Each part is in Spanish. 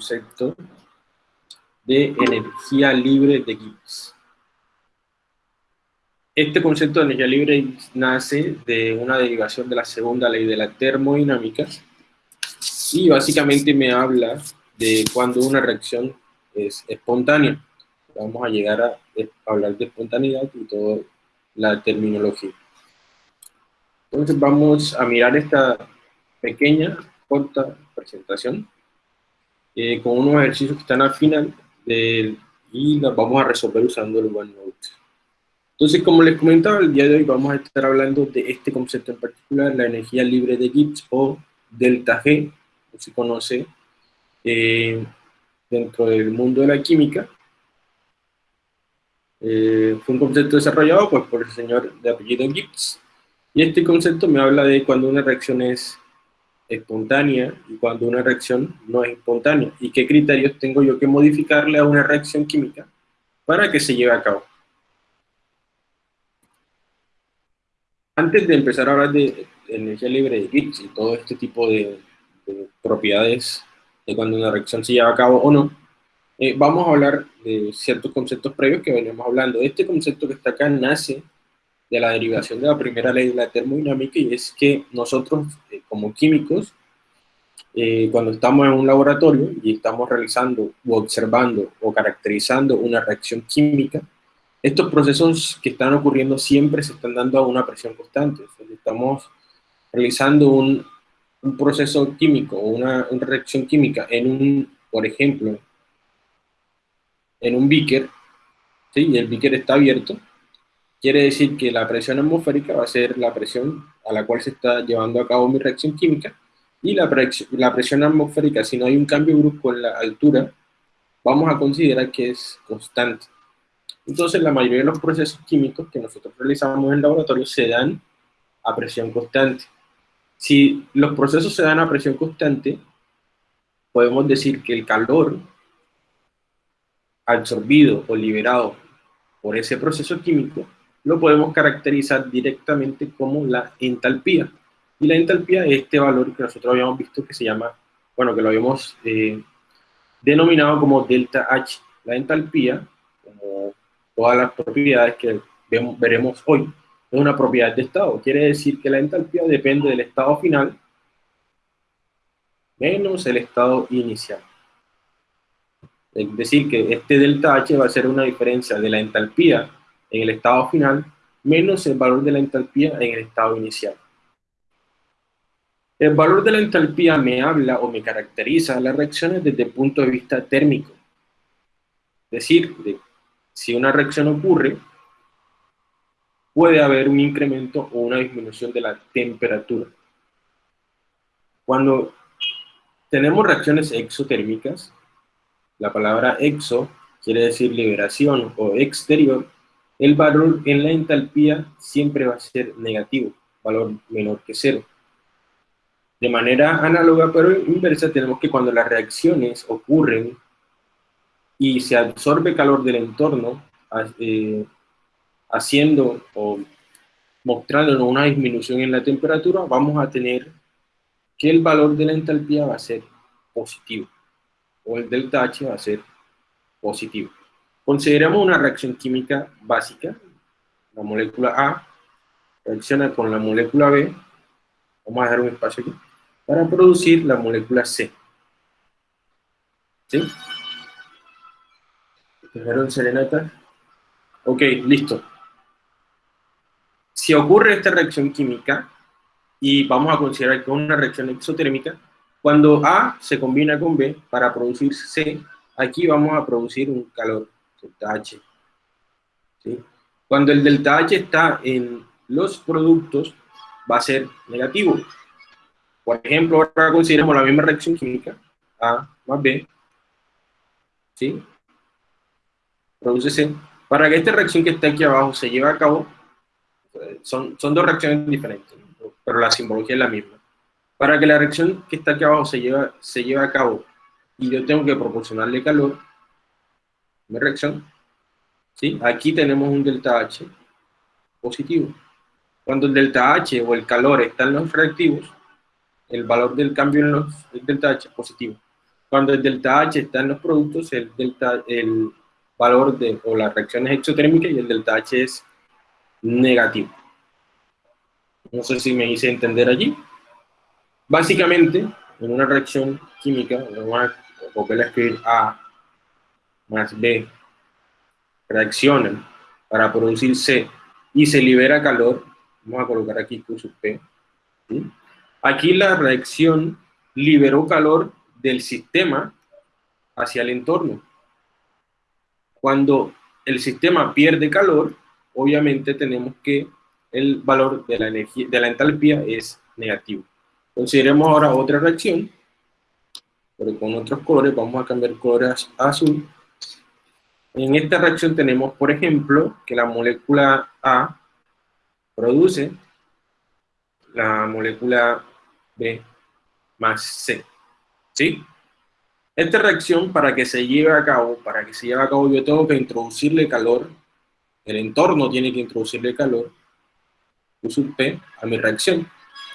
concepto de energía libre de Gibbs. Este concepto de energía libre nace de una derivación de la segunda ley de la termodinámica y básicamente me habla de cuando una reacción es espontánea. Vamos a llegar a hablar de espontaneidad y toda la terminología. Entonces vamos a mirar esta pequeña, corta presentación eh, con unos ejercicios que están al final y las vamos a resolver usando el OneNote. Entonces, como les comentaba, el día de hoy vamos a estar hablando de este concepto en particular, la energía libre de Gibbs o delta G, como se conoce eh, dentro del mundo de la química. Eh, fue un concepto desarrollado pues, por el señor de apellido Gibbs, y este concepto me habla de cuando una reacción es espontánea y cuando una reacción no es espontánea, y qué criterios tengo yo que modificarle a una reacción química para que se lleve a cabo. Antes de empezar a hablar de energía libre de Gibbs y todo este tipo de, propiedades de cuando una reacción se lleva a cabo o no, eh, vamos a hablar de ciertos conceptos previos que veníamos hablando. Este concepto que está acá nace de la derivación de la primera ley de la termodinámica y es que nosotros eh, como químicos, eh, cuando estamos en un laboratorio y estamos realizando o observando o caracterizando una reacción química, estos procesos que están ocurriendo siempre se están dando a una presión constante. estamos realizando un, un proceso químico o una, una, reacción química en un, por ejemplo, en un beaker, ¿sí? y el beaker está abierto, Quiere decir que la presión atmosférica va a ser la presión a la cual se está llevando a cabo mi reacción química, y la, presión, la presión atmosférica, si no hay un cambio brusco en la altura, vamos a considerar que es constante. Entonces, la mayoría de los procesos químicos que nosotros realizamos en el laboratorio se dan a presión constante. Si los procesos se dan a presión constante, podemos decir que el calor absorbido o liberado por ese proceso químico lo podemos caracterizar directamente como la entalpía. Y la entalpía es este valor que nosotros habíamos visto que se llama, bueno, que lo habíamos eh, denominado como delta H. La entalpía, como todas las propiedades que vemos, veremos hoy, es una propiedad de estado. Quiere decir que la entalpía depende del estado final menos el estado inicial. Es decir, que este delta H va a ser una diferencia de la entalpía en el estado final menos el valor de la entalpía en el estado inicial. El valor de la entalpía me habla o me caracteriza las reacciones desde el punto de vista térmico. Es decir, si una reacción ocurre, puede haber un incremento o una disminución de la temperatura. Cuando tenemos reacciones exotérmicas, la palabra exo quiere decir liberación o exterior, el valor en la entalpía siempre va a ser negativo, valor menor que cero. De manera análoga pero inversa tenemos que cuando las reacciones ocurren y se absorbe calor del entorno, eh, haciendo o mostrándonos una disminución en la temperatura, vamos a tener que el valor de la entalpía va a ser positivo, o el delta H va a ser positivo. Consideramos una reacción química básica. La molécula A reacciona con la molécula B, vamos a dejar un espacio aquí, para producir la molécula C. ¿Sí? ¿Dejaron serenata? Ok, listo. Si ocurre esta reacción química, y vamos a considerar que es una reacción exotérmica, cuando A se combina con B para producir C, aquí vamos a producir un calor delta H. Cuando el delta H está en los productos, va a ser negativo. Por ejemplo, ahora consideramos la misma reacción química, A más B, ¿sí? Produce C. Para que esta reacción que está aquí abajo se lleve a cabo, son, son dos reacciones diferentes, pero la simbología es la misma. Para que la reacción que está aquí abajo se lleve, se lleve a cabo y yo tengo que proporcionarle calor, mi reacción, ¿sí? aquí tenemos un delta H positivo. Cuando el delta H o el calor está en los reactivos, el valor del cambio en los delta H es positivo. Cuando el delta H está en los productos, el, delta, el valor de, o las reacciones exotérmicas y el delta H es negativo. No sé si me hice entender allí. Básicamente, en una reacción química, vamos a a escribir A más B, reaccionan para producir C y se libera calor, vamos a colocar aquí Q sub P. Aquí la reacción liberó calor del sistema hacia el entorno. Cuando el sistema pierde calor, obviamente tenemos que el valor de la energía, de la entalpía es negativo. Consideremos ahora otra reacción, pero con otros colores, vamos a cambiar colores azul. En esta reacción tenemos, por ejemplo, que la molécula A produce la molécula B más C. ¿Sí? Esta reacción, para que se lleve a cabo, para que se lleve a cabo, yo tengo que introducirle calor, el entorno tiene que introducirle calor, Q sub P, a mi reacción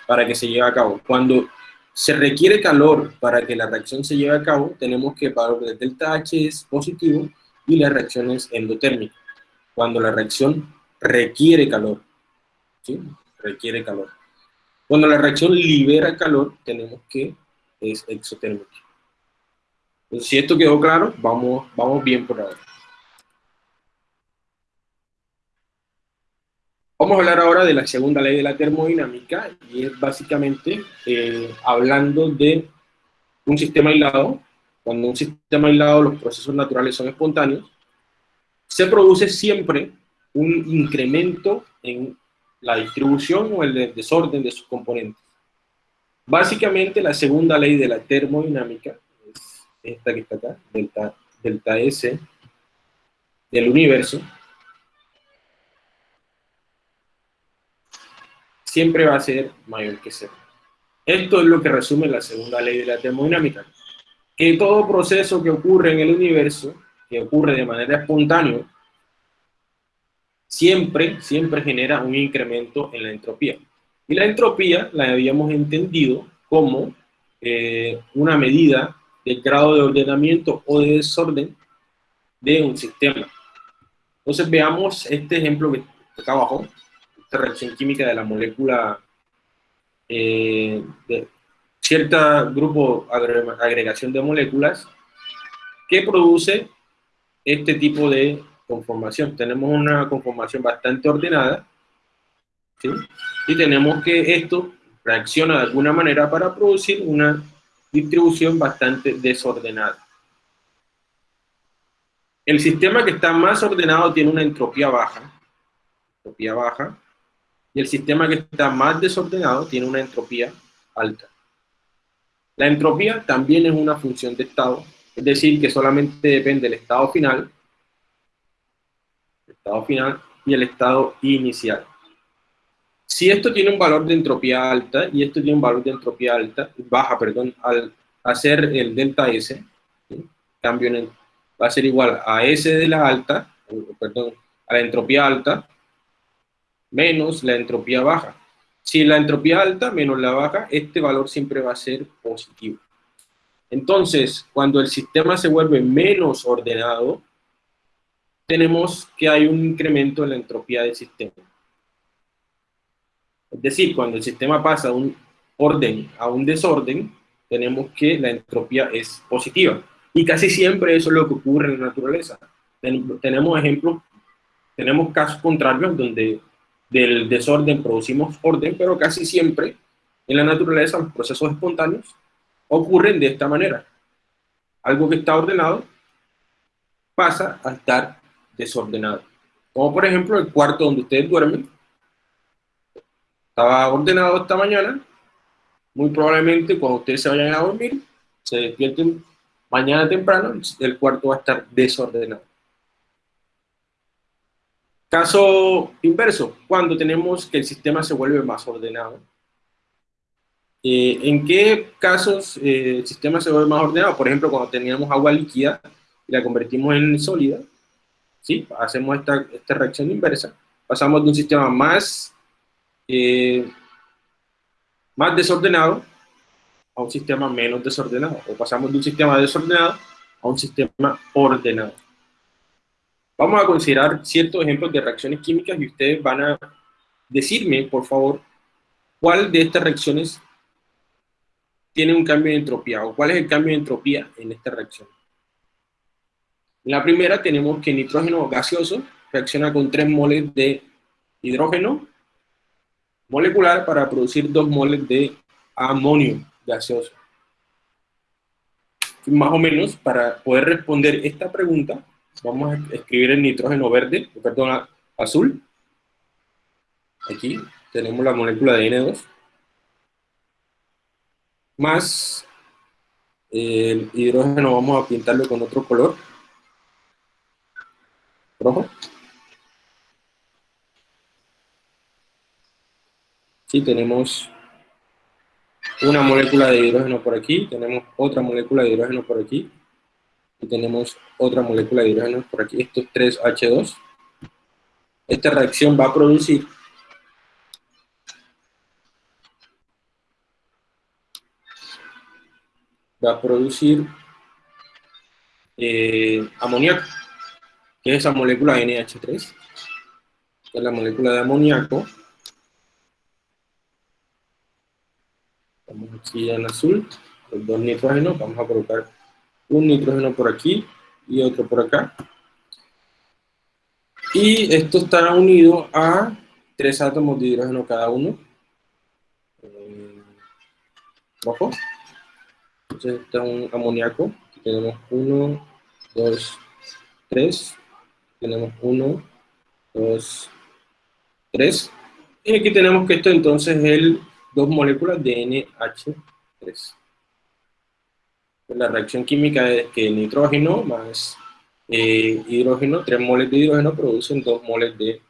para que se lleve a cabo. Cuando se requiere calor para que la reacción se lleve a cabo, tenemos que valor de delta H es positivo y la reacción es endotérmica. Cuando la reacción requiere calor. Requiere calor. Cuando la reacción libera calor, tenemos que es exotérmica. Si esto quedó claro, vamos, vamos bien por ahora. Vamos a hablar ahora de la segunda ley de la termodinámica y es básicamente eh, hablando de un sistema aislado. Cuando un sistema aislado los procesos naturales son espontáneos, se produce siempre un incremento en la distribución o el desorden de sus componentes. Básicamente la segunda ley de la termodinámica es esta que está acá, delta, delta S del universo, siempre va a ser mayor que cero. Esto es lo que resume la segunda ley de la termodinámica. Que todo proceso que ocurre en el universo, que ocurre de manera espontánea, siempre, siempre genera un incremento en la entropía. Y la entropía la habíamos entendido como eh, una medida del grado de ordenamiento o de desorden de un sistema. Entonces veamos este ejemplo que está abajo, reacción química de la molécula eh, de cierta grupo agregación de moléculas que produce este tipo de conformación. Tenemos una conformación bastante ordenada y tenemos que esto reacciona de alguna manera para producir una distribución bastante desordenada. El sistema que está más ordenado tiene una entropía baja, entropía baja, y el sistema que está más desordenado tiene una entropía alta. La entropía también es una función de estado, es decir, que solamente depende del estado final, estado final y el estado inicial. Si esto tiene un valor de entropía alta y esto tiene un valor de entropía alta, baja, perdón, al hacer el delta S, cambio en el, va a ser igual a S de la alta, perdón, a la entropía alta, menos la entropía baja. Si la entropía alta menos la baja, este valor siempre va a ser positivo. Entonces, cuando el sistema se vuelve menos ordenado, tenemos que hay un incremento en la entropía del sistema. Es decir, cuando el sistema pasa de un orden a un desorden, tenemos que la entropía es positiva. Y casi siempre eso es lo que ocurre en la naturaleza. tenemos ejemplos, tenemos casos contrarios donde del desorden producimos orden, pero casi siempre en la naturaleza los procesos espontáneos ocurren de esta manera. Algo que está ordenado pasa a estar desordenado. Como por ejemplo el cuarto donde ustedes duermen. Estaba ordenado esta mañana. Muy probablemente cuando ustedes se vayan a dormir, se despierten mañana temprano, el cuarto va a estar desordenado. Caso inverso, cuando tenemos que el sistema se vuelve más ordenado. Eh, ¿En qué casos eh, el sistema se vuelve más ordenado? Por ejemplo, cuando teníamos agua líquida y la convertimos en sólida, ¿sí? hacemos esta, esta reacción inversa, pasamos de un sistema más, eh, más desordenado a un sistema menos desordenado, o pasamos de un sistema desordenado a un sistema ordenado. Vamos a considerar ciertos ejemplos de reacciones químicas y ustedes van a decirme, por favor, cuál de estas reacciones tiene un cambio de entropía, o cuál es el cambio de entropía en esta reacción. En la primera tenemos que nitrógeno gaseoso reacciona con 3 moles de hidrógeno molecular para producir 2 moles de amonio gaseoso. Más o menos, para poder responder esta pregunta, vamos a escribir el nitrógeno verde, perdón, azul. Aquí tenemos la molécula de N2 más el hidrógeno vamos a pintarlo con otro color, rojo. Sí, tenemos una molécula de hidrógeno por aquí, tenemos otra molécula de hidrógeno por aquí, tenemos otra molécula de hidrógeno por aquí, estos tres H2. Esta reacción va a producir va a producir eh, amoníaco, que es esa molécula NH3, que es la molécula de amoníaco. Vamos aquí en azul, los dos nitrógenos, vamos a colocar un nitrógeno por aquí y otro por acá. Y esto está unido a tres átomos de hidrógeno cada uno. Eh, rojo. Entonces está un amoníaco. Tenemos 1, 2, 3. Tenemos 1, 2, 3. Y aquí tenemos que esto entonces es dos moléculas de NH3. La reacción química es que el nitrógeno más eh, hidrógeno, 3 moles de hidrógeno producen 2 moles de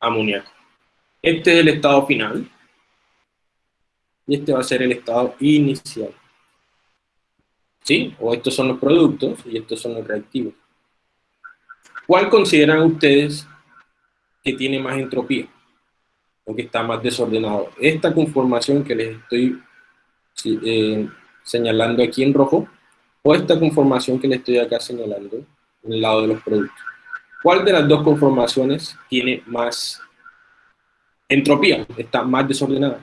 amoníaco. Este es el estado final. Y este va a ser el estado inicial. ¿sí? O estos son los productos y estos son los reactivos. ¿Cuál consideran ustedes que tiene más entropía? O que está más desordenado. Esta conformación que les estoy eh, señalando aquí en rojo, o esta conformación que les estoy acá señalando en el lado de los productos. ¿Cuál de las dos conformaciones tiene más entropía? Está más desordenada.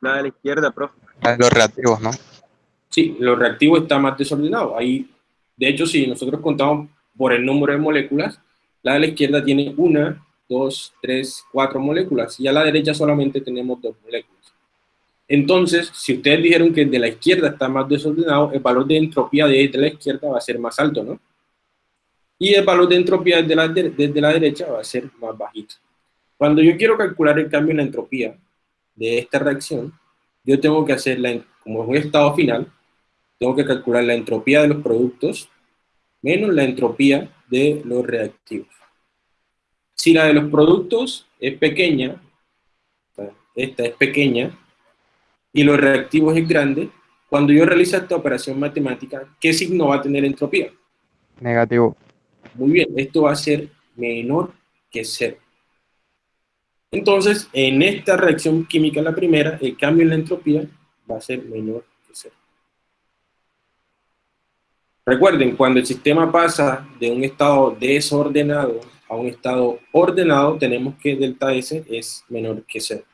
La de la izquierda, profe. Los reactivos, ¿no? Sí, lo reactivo está más desordenado. Ahí, de hecho, si nosotros contamos por el número de moléculas, la de la izquierda tiene una, dos, tres, cuatro moléculas, y a la derecha solamente tenemos dos moléculas. Entonces, si ustedes dijeron que el de la izquierda está más desordenado, el valor de entropía de la izquierda va a ser más alto, ¿no? Y el valor de entropía desde la, desde la derecha va a ser más bajito. Cuando yo quiero calcular el cambio en la entropía de esta reacción, yo tengo que hacerla, como es un estado final, tengo que calcular la entropía de los productos menos la entropía de los reactivos. Si la de los productos es pequeña, esta es pequeña, y los reactivos es grande, cuando yo realizo esta operación matemática, ¿qué signo va a tener entropía? Negativo. Muy bien, esto va a ser menor que cero. Entonces, en esta reacción química, la primera, el cambio en la entropía va a ser menor que cero. Recuerden, cuando el sistema pasa de un estado desordenado a un estado ordenado, tenemos que delta S es menor que cero.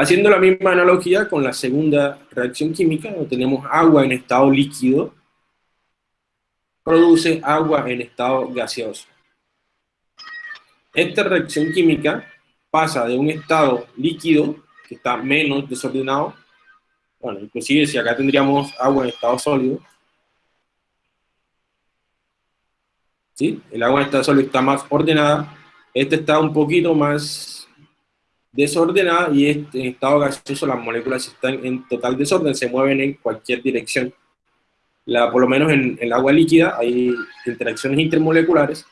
Haciendo la misma analogía con la segunda reacción química, donde tenemos agua en estado líquido, produce agua en estado gaseoso. Esta reacción química pasa de un estado líquido, que está menos desordenado, bueno, inclusive si acá tendríamos agua en estado sólido, ¿sí? El agua en estado sólido está más ordenada, este está un poquito más desordenada y en estado gaseoso las moléculas están en total desorden, se mueven en cualquier dirección. La, por lo menos en, el agua líquida hay interacciones intermoleculares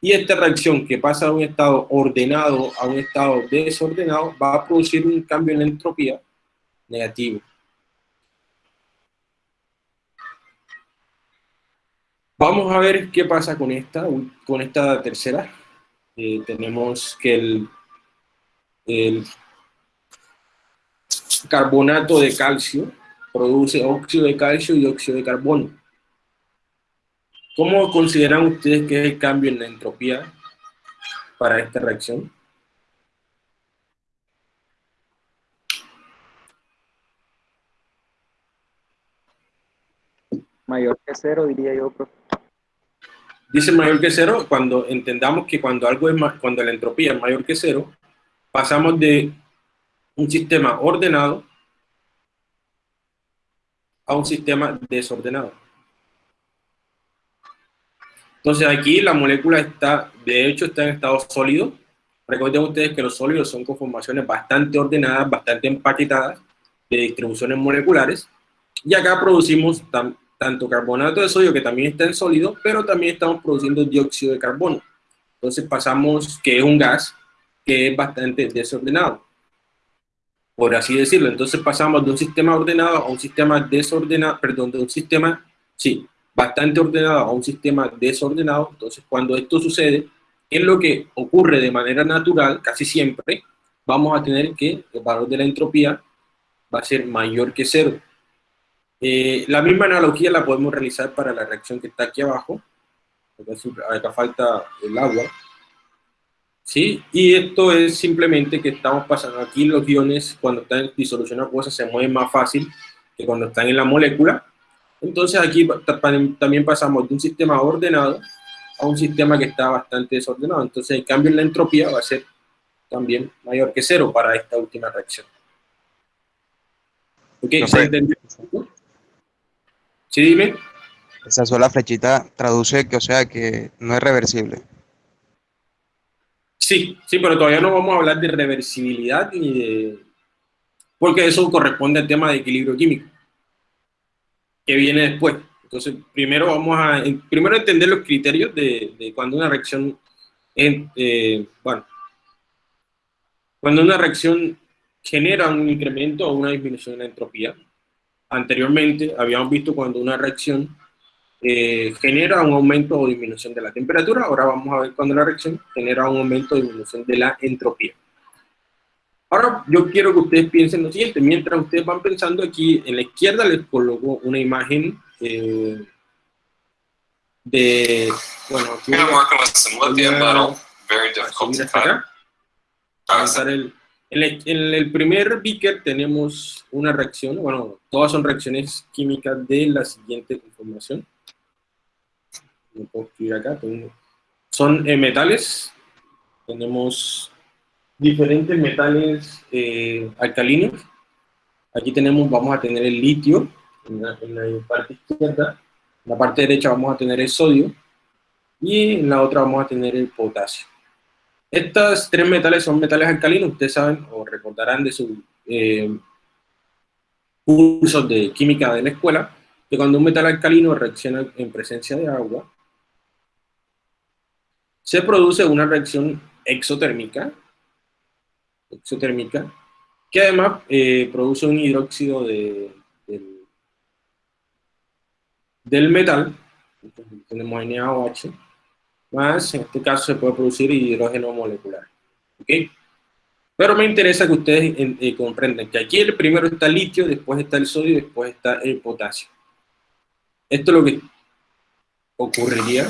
y esta reacción que pasa de un estado ordenado a un estado desordenado va a producir un cambio en la entropía negativo. Vamos a ver qué pasa con esta, con esta tercera. Eh, tenemos que el, el carbonato de calcio produce óxido de calcio y óxido de carbono. ¿Cómo consideran ustedes que es el cambio en la entropía para esta reacción? Mayor que cero, diría yo, profe. Dice mayor que cero cuando entendamos que cuando algo es más, cuando la entropía es mayor que cero, pasamos de un sistema ordenado a un sistema desordenado. Entonces aquí la molécula está, de hecho está en estado sólido. Recuerden ustedes que los sólidos son conformaciones bastante ordenadas, bastante empaquetadas, de distribuciones moleculares. Y acá producimos tanto carbonato de sodio, que también está en sólido, pero también estamos produciendo dióxido de carbono. Entonces pasamos, que es un gas, que es bastante desordenado, por así decirlo. Entonces pasamos de un sistema ordenado a un sistema desordenado, perdón, de un sistema, sí, bastante ordenado a un sistema desordenado. Entonces cuando esto sucede, es lo que ocurre de manera natural, casi siempre, vamos a tener que el valor de la entropía va a ser mayor que cero. Eh, la misma analogía la podemos realizar para la reacción que está aquí abajo. Acá falta el agua. ¿Sí? Y esto es simplemente que estamos pasando aquí los iones cuando están en disolución acuosa se mueven más fácil que cuando están en la molécula. Entonces aquí también pasamos de un sistema ordenado a un sistema que está bastante desordenado. Entonces el cambio en la entropía va a ser también mayor que cero para esta última reacción. ¿Ok? ¿Se entendió? Sí, dime. Esa sola flechita traduce que, o sea, que no es reversible. Sí, sí, pero todavía no vamos a hablar de reversibilidad ni de... Porque eso corresponde al tema de equilibrio químico, que viene después. Entonces, primero vamos a primero entender los criterios de, cuando una reacción, eh, bueno, cuando una reacción genera un incremento o una disminución en la entropía, anteriormente habíamos visto cuando una reacción eh, genera un aumento o disminución de la temperatura, ahora vamos a ver cuando la reacción genera un aumento o disminución de la entropía. Ahora yo quiero que ustedes piensen lo siguiente, mientras ustedes van pensando aquí, en la izquierda les coloco una imagen eh, de, bueno, aquí voy a, voy a, el, en el, primer beaker tenemos una reacción, bueno, todas son reacciones químicas de la siguiente conformación. Puedo escribir acá. son eh, metales. Tenemos diferentes metales eh, alcalinos. Aquí tenemos, vamos a tener el litio en la, en la parte izquierda. En la parte derecha vamos a tener el sodio. Y en la otra vamos a tener el potasio. Estos tres metales son metales alcalinos, ustedes saben o recordarán de sus eh, cursos de química de la escuela, que cuando un metal alcalino reacciona en presencia de agua, se produce una reacción exotérmica, exotérmica que además eh, produce un hidróxido de, del, metal, tenemos NaOH, más, en este caso se puede producir hidrógeno molecular. ¿Ok? Pero me interesa que ustedes eh, comprendan que aquí el primero está el litio, después está el sodio después está el potasio. Esto es lo que ocurriría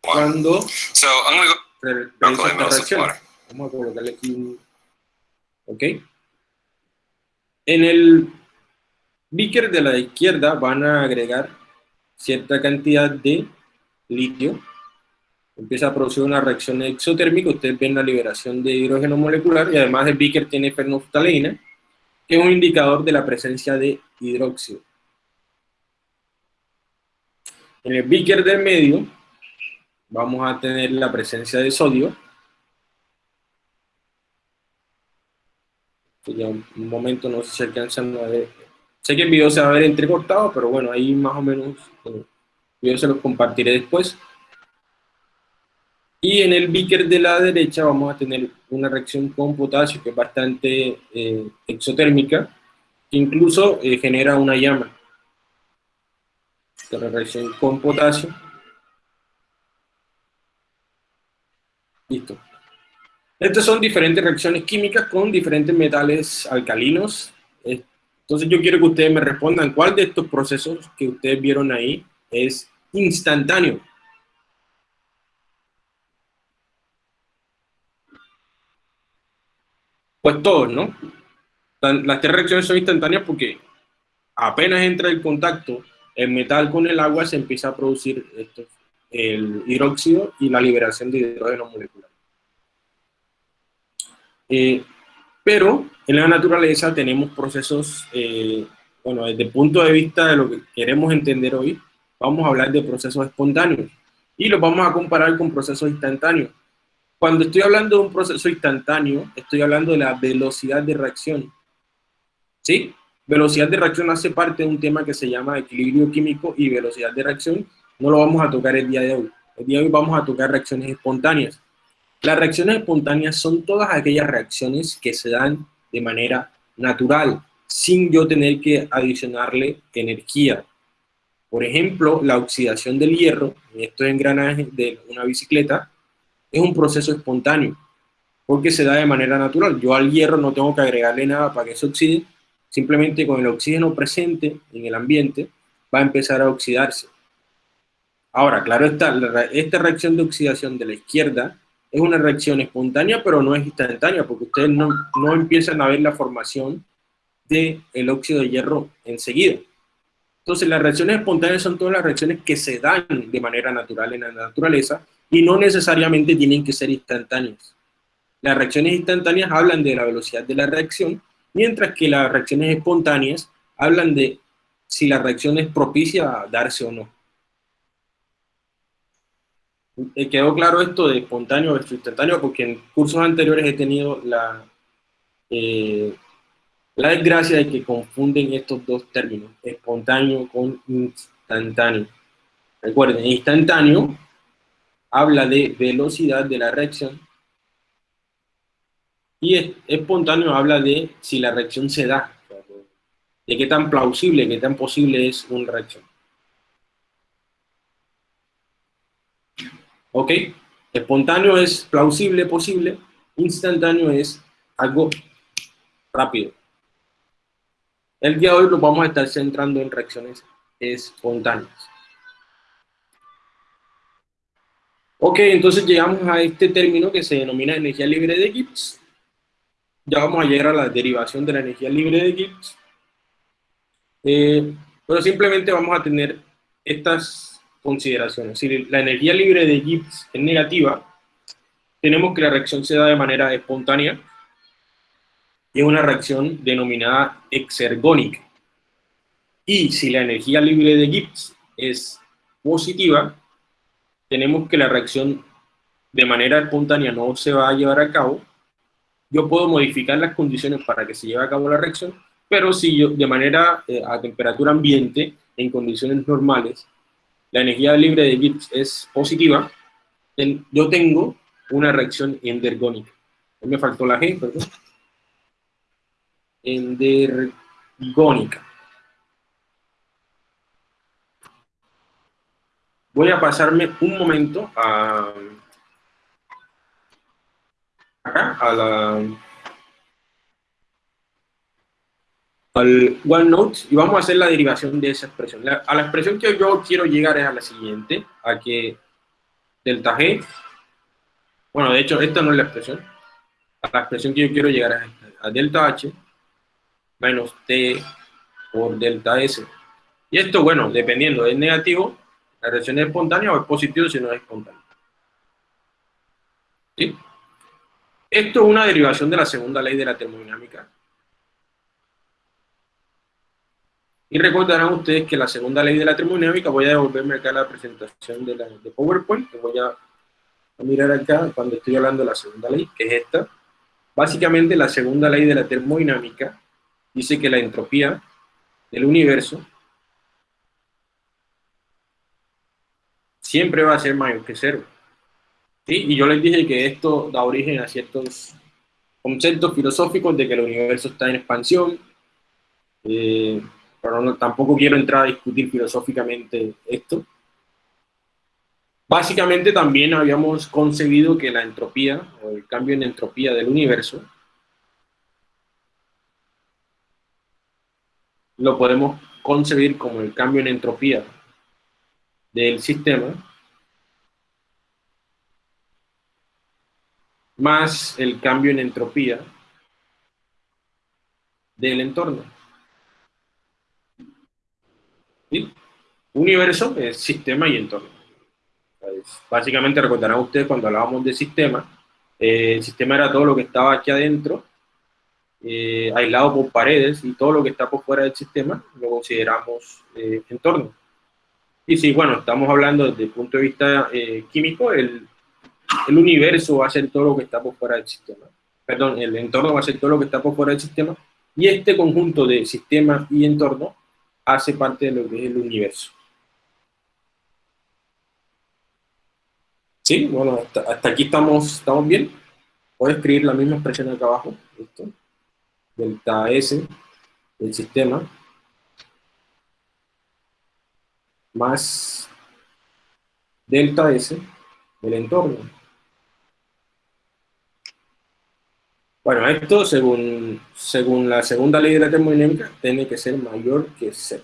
cuando Vamos a colocarle aquí un... ¿Ok? En el beaker de la izquierda van a agregar cierta cantidad de litio, empieza a producir una reacción exotérmica, ustedes ven la liberación de hidrógeno molecular y además el beaker tiene fenolftaleína, que es un indicador de la presencia de hidróxido. En el beaker del medio vamos a tener la presencia de sodio. Ya un momento no sé si alcanzan a ver. Sé que el video se va a ver entrecortado, pero bueno, ahí más o menos eh, yo se los compartiré después. Y en el beaker de la derecha vamos a tener una reacción con potasio que es bastante eh, exotérmica, que incluso eh, genera una llama. Esta reacción con potasio. Listo. Estas son diferentes reacciones químicas con diferentes metales alcalinos. Entonces yo quiero que ustedes me respondan cuál de estos procesos que ustedes vieron ahí es instantáneo. Pues todos, ¿no? Las tres reacciones son instantáneas porque apenas entra el contacto el metal con el agua se empieza a producir esto, el hidróxido y la liberación de hidrógeno molecular. Eh, pero en la naturaleza tenemos procesos, eh, bueno, desde el punto de vista de lo que queremos entender hoy, vamos a hablar de procesos espontáneos y los vamos a comparar con procesos instantáneos. Cuando estoy hablando de un proceso instantáneo, estoy hablando de la velocidad de reacción. ¿Sí? Velocidad de reacción hace parte de un tema que se llama equilibrio químico y velocidad de reacción. No lo vamos a tocar el día de hoy. El día de hoy vamos a tocar reacciones espontáneas. Las reacciones espontáneas son todas aquellas reacciones que se dan de manera natural, sin yo tener que adicionarle energía. Por ejemplo, la oxidación del hierro, en estos engranajes de una bicicleta, es un proceso espontáneo, porque se da de manera natural. Yo al hierro no tengo que agregarle nada para que se oxide, simplemente con el oxígeno presente en el ambiente va a empezar a oxidarse. Ahora, claro esta reacción de oxidación de la izquierda es una reacción espontánea, pero no es instantánea, porque ustedes no, no empiezan a ver la formación del el óxido de hierro enseguida. Entonces, las reacciones espontáneas son todas las reacciones que se dan de manera natural en la naturaleza y no necesariamente tienen que ser instantáneas. Las reacciones instantáneas hablan de la velocidad de la reacción, mientras que las reacciones espontáneas hablan de si la reacción es propicia a darse o no. Eh, quedó claro esto de espontáneo versus instantáneo porque en cursos anteriores he tenido la, eh, la desgracia de que confunden estos dos términos, espontáneo con instantáneo. Recuerden, instantáneo habla de velocidad de la reacción y espontáneo habla de si la reacción se da, de qué tan plausible, qué tan posible es una reacción. ¿Ok? Espontáneo es plausible, posible. Instantáneo es algo rápido. El día de hoy nos vamos a estar centrando en reacciones espontáneas. Ok, entonces llegamos a este término que se denomina energía libre de Gibbs. Ya vamos a llegar a la derivación de la energía libre de Gibbs. Eh, pero simplemente vamos a tener estas consideraciones. Si la energía libre de Gibbs es negativa, tenemos que la reacción se da de manera espontánea y es una reacción denominada exergónica. Y si la energía libre de Gibbs es positiva, tenemos que la reacción de manera espontánea no se va a llevar a cabo. Yo puedo modificar las condiciones para que se lleve a cabo la reacción, pero si yo de manera eh, a temperatura ambiente, en condiciones normales, la energía libre de Gibbs es positiva, yo tengo una reacción endergónica. Me faltó la G, perdón. Endergónica. Voy a pasarme un momento a, acá, a la al OneNote y vamos a hacer la derivación de esa expresión. a la expresión que yo quiero llegar es a la siguiente, a que delta G, bueno, de hecho, esta no es la expresión, a la expresión que yo quiero llegar es a delta H menos T por delta S. Y esto, bueno, dependiendo, es negativo, la reacción es espontánea o es positivo si no es espontánea. ¿Sí? Esto es una derivación de la segunda ley de la termodinámica, Y recordarán ustedes que la segunda ley de la termodinámica, voy a devolverme acá a la presentación de, la, de PowerPoint, que voy a, mirar acá cuando estoy hablando de la segunda ley, que es esta. Básicamente la segunda ley de la termodinámica dice que la entropía del universo siempre va a ser mayor que cero. ¿Sí? Y yo les dije que esto da origen a ciertos conceptos filosóficos de que el universo está en expansión, eh, pero tampoco quiero entrar a discutir filosóficamente esto. Básicamente también habíamos concebido que la entropía, o el cambio en entropía del universo, lo podemos concebir como el cambio en entropía del sistema más el cambio en entropía del entorno. Universo es sistema y entorno. Básicamente recordarán ustedes cuando hablábamos de sistema, eh, el sistema era todo lo que estaba aquí adentro, eh, aislado por paredes, y todo lo que está por fuera del sistema lo consideramos eh, entorno. Y si, bueno, estamos hablando desde el punto de vista químico, el, el universo va a ser todo lo que está por fuera del sistema. Perdón, el entorno va a ser todo lo que está por fuera del sistema, y este conjunto de sistema y entorno hace parte de lo que es el universo. ¿Sí? Bueno, hasta, aquí estamos, estamos bien. Puedo escribir la misma expresión acá abajo. Delta S del sistema más delta S del entorno. Bueno, esto según, según la segunda ley de la termodinámica tiene que ser mayor que cero.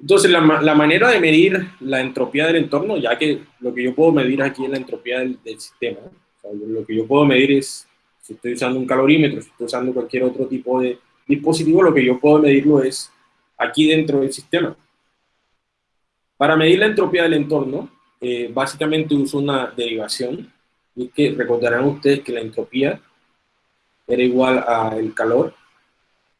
Entonces, la, manera de medir la entropía del entorno, ya que lo que yo puedo medir aquí es la entropía del, sistema, lo que yo puedo medir es, si estoy usando un calorímetro, si estoy usando cualquier otro tipo de dispositivo, lo que yo puedo medirlo es aquí dentro del sistema. Para medir la entropía del entorno, eh, básicamente uso una derivación, y que recordarán ustedes que la entropía era igual al calor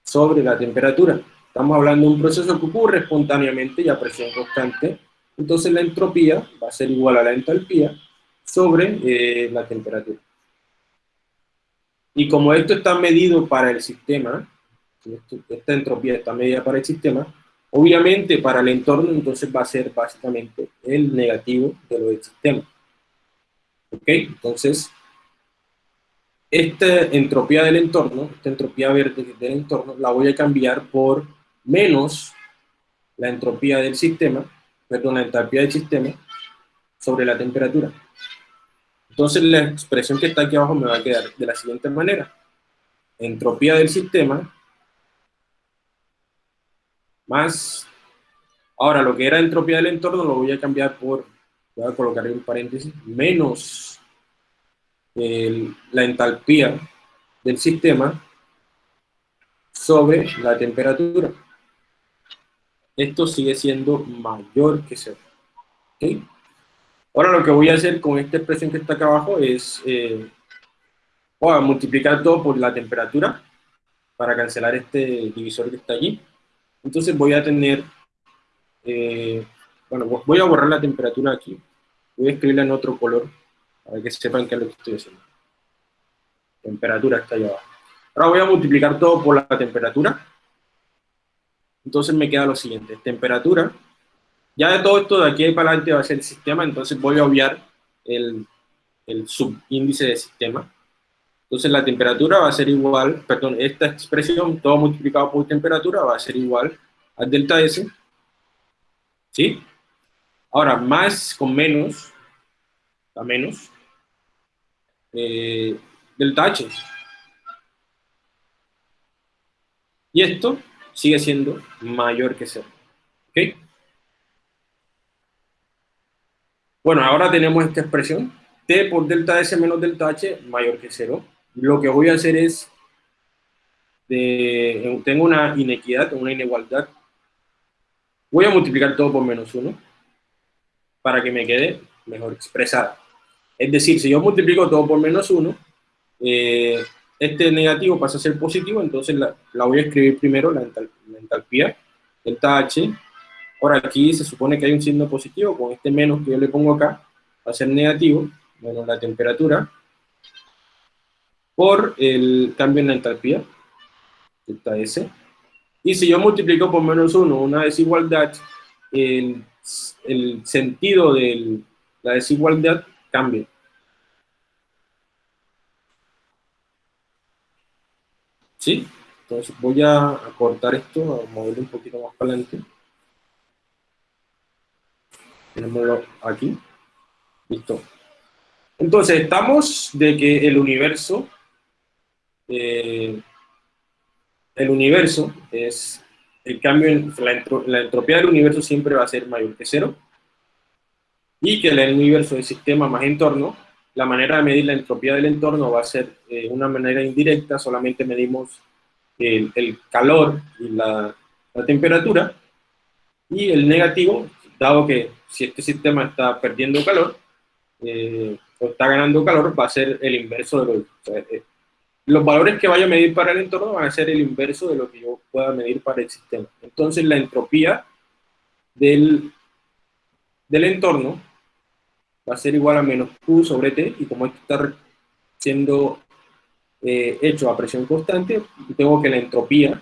sobre la temperatura. Estamos hablando de un proceso que ocurre espontáneamente y a presión constante, entonces la entropía va a ser igual a la entalpía sobre eh, la temperatura. Y como esto está medido para el sistema, esta entropía está medida para el sistema, obviamente para el entorno entonces va a ser básicamente el negativo de lo del sistema. ¿Ok? Entonces, esta entropía del entorno, esta entropía verde del entorno, la voy a cambiar por menos la entropía del sistema, perdón, la entropía del sistema sobre la temperatura. Entonces la expresión que está aquí abajo me va a quedar de la siguiente manera. Entropía del sistema más, ahora lo que era entropía del entorno lo voy a cambiar por, voy a colocar en un paréntesis, menos la entalpía del sistema sobre la temperatura esto sigue siendo mayor que cero. Ahora lo que voy a hacer con esta expresión que está acá abajo es eh, voy a multiplicar todo por la temperatura para cancelar este divisor que está allí. Entonces voy a tener, eh, bueno, voy a borrar la temperatura aquí. Voy a escribirla en otro color para que sepan qué es lo que estoy haciendo. Temperatura está allá abajo. Ahora voy a multiplicar todo por la temperatura entonces me queda lo siguiente, temperatura. Ya de todo esto de aquí para adelante va a ser el sistema, entonces voy a obviar el, el subíndice de sistema. Entonces la temperatura va a ser igual, perdón, esta expresión, todo multiplicado por temperatura, va a ser igual a delta S. ¿Sí? Ahora, más con menos, a menos, eh, delta H. Y esto sigue siendo mayor que cero. ¿Ok? Bueno, ahora tenemos esta expresión, t por delta S menos delta H mayor que cero. Lo que voy a hacer es, tengo una inequidad, una inigualdad, voy a multiplicar todo por menos 1 para que me quede mejor expresada. Es decir, si yo multiplico todo por menos 1, eh, este negativo pasa a ser positivo, entonces la, voy a escribir primero, la, entalpía, delta H. Ahora aquí se supone que hay un signo positivo, con este menos que yo le pongo acá, va a ser negativo, menos la temperatura, por el cambio en la entalpía, delta S. Y si yo multiplico por menos 1 una desigualdad, el, el sentido de la desigualdad cambia. ¿Sí? Entonces voy a cortar esto, a moverlo un poquito más para adelante. Tenemos aquí. Listo. Entonces, estamos de que el universo, eh, el universo es el cambio en la, la, entropía del universo siempre va a ser mayor que cero, y que el universo es sistema más entorno, la manera de medir la entropía del entorno va a ser eh, una manera indirecta, solamente medimos el, el calor y la, la temperatura, y el negativo, dado que si este sistema está perdiendo calor, eh, o está ganando calor, va a ser el inverso de lo eh, los valores que vaya a medir para el entorno van a ser el inverso de lo que yo pueda medir para el sistema. Entonces la entropía del, del entorno va a ser igual a menos Q sobre T, y como esto está siendo eh, hecho a presión constante, tengo que la entropía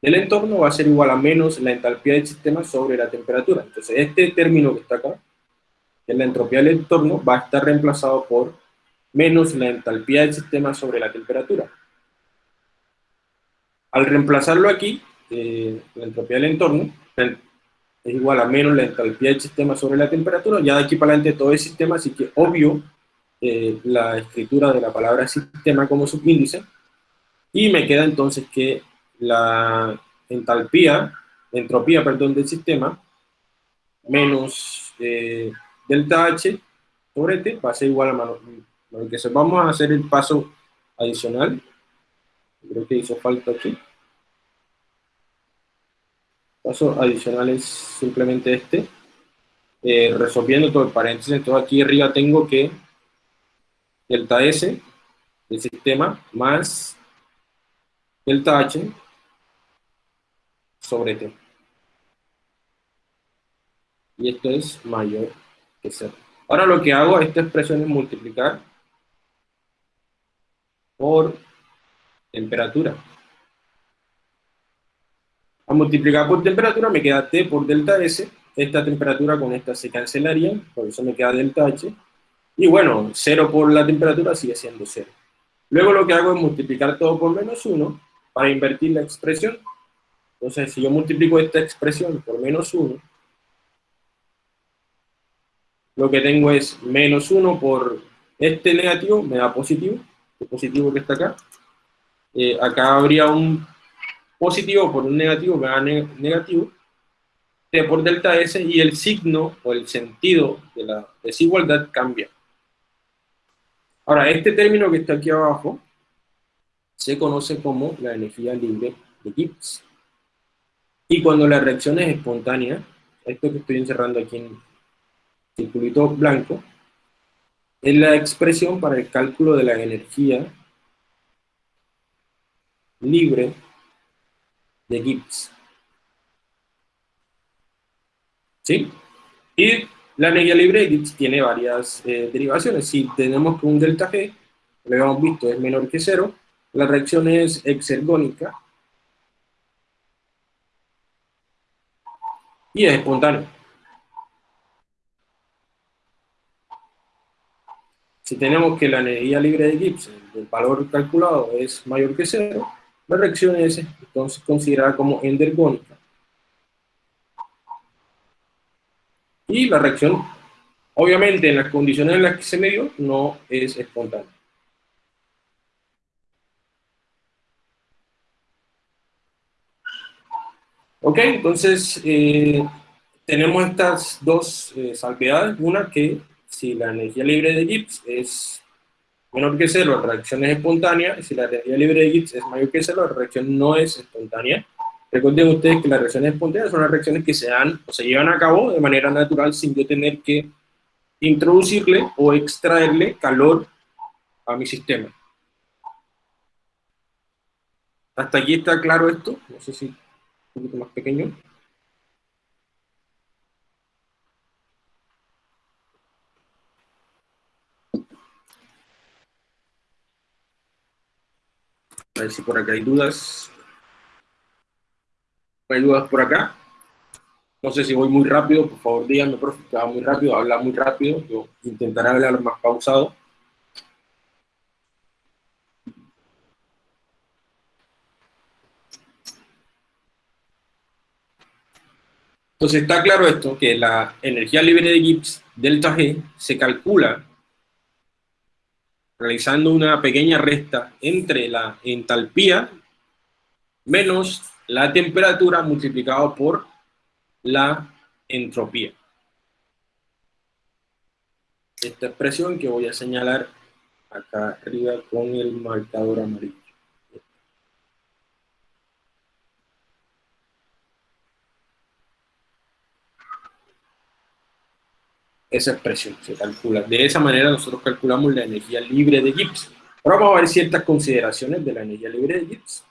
del entorno va a ser igual a menos la entalpía del sistema sobre la temperatura. Entonces este término que está acá, que es la entropía del entorno, va a estar reemplazado por menos la entalpía del sistema sobre la temperatura. Al reemplazarlo aquí, eh, la entropía del entorno es igual a menos la entalpía del sistema sobre la temperatura, ya de aquí para adelante todo el sistema, así que obvio eh, la escritura de la palabra sistema como subíndice, y me queda entonces que la entalpía, entropía, perdón, del sistema, menos eh, delta H sobre T va a ser igual a que vamos a hacer el paso adicional. Creo que hizo falta aquí. Paso adicional es simplemente este. Eh, resolviendo todo el paréntesis, entonces aquí arriba tengo que delta S del sistema más delta H sobre T. Y esto es mayor que cero. Ahora lo que hago, esta expresión es multiplicar por temperatura. A multiplicar por temperatura me queda T por delta S, esta temperatura con esta se cancelaría, por eso me queda delta H, y bueno, 0 por la temperatura sigue siendo 0. Luego lo que hago es multiplicar todo por menos 1 para invertir la expresión. Entonces, si yo multiplico esta expresión por menos 1, lo que tengo es menos 1 por este negativo, me da positivo, el positivo que está acá. Eh, acá habría un positivo por un negativo que da negativo, T por delta S, y el signo o el sentido de la desigualdad cambia. Ahora, este término que está aquí abajo se conoce como la energía libre de Gibbs. Y cuando la reacción es espontánea, esto que estoy encerrando aquí en circulito blanco, es la expresión para el cálculo de la energía libre de Gibbs. ¿Sí? Y la energía libre de Gibbs tiene varias eh, derivaciones. Si tenemos que un delta G, lo habíamos visto, es menor que cero, la reacción es exergónica y es espontánea. Si tenemos que la energía libre de Gibbs, el valor calculado es mayor que cero, la reacción es entonces considerada como endergónica. Y la reacción, obviamente en las condiciones en las que se midió, no es espontánea. Ok, entonces eh, tenemos estas dos eh, salvedades. Una que si la energía libre de Gibbs es menor que cero, la reacción es espontánea, y si la energía libre de Gibbs es mayor que cero, la reacción no es espontánea. Recuerden ustedes que las reacciones espontáneas son las reacciones que se dan o se llevan a cabo de manera natural sin yo tener que introducirle o extraerle calor a mi sistema. ¿Hasta aquí está claro esto? No sé si un poquito más pequeño. A ver si por acá hay dudas. ¿Hay dudas por acá? No sé si voy muy rápido, por favor díganme, profe, que va muy rápido, habla muy rápido, yo intentaré hablar más pausado. Entonces está claro esto, que la energía libre de Gibbs, delta G, se calcula realizando una pequeña resta entre la entalpía menos la temperatura multiplicado por la entropía. Esta expresión que voy a señalar acá arriba con el marcador amarillo. Esa expresión, se calcula. De esa manera nosotros calculamos la energía libre de Gibbs. Ahora vamos a ver ciertas consideraciones de la energía libre de Gibbs.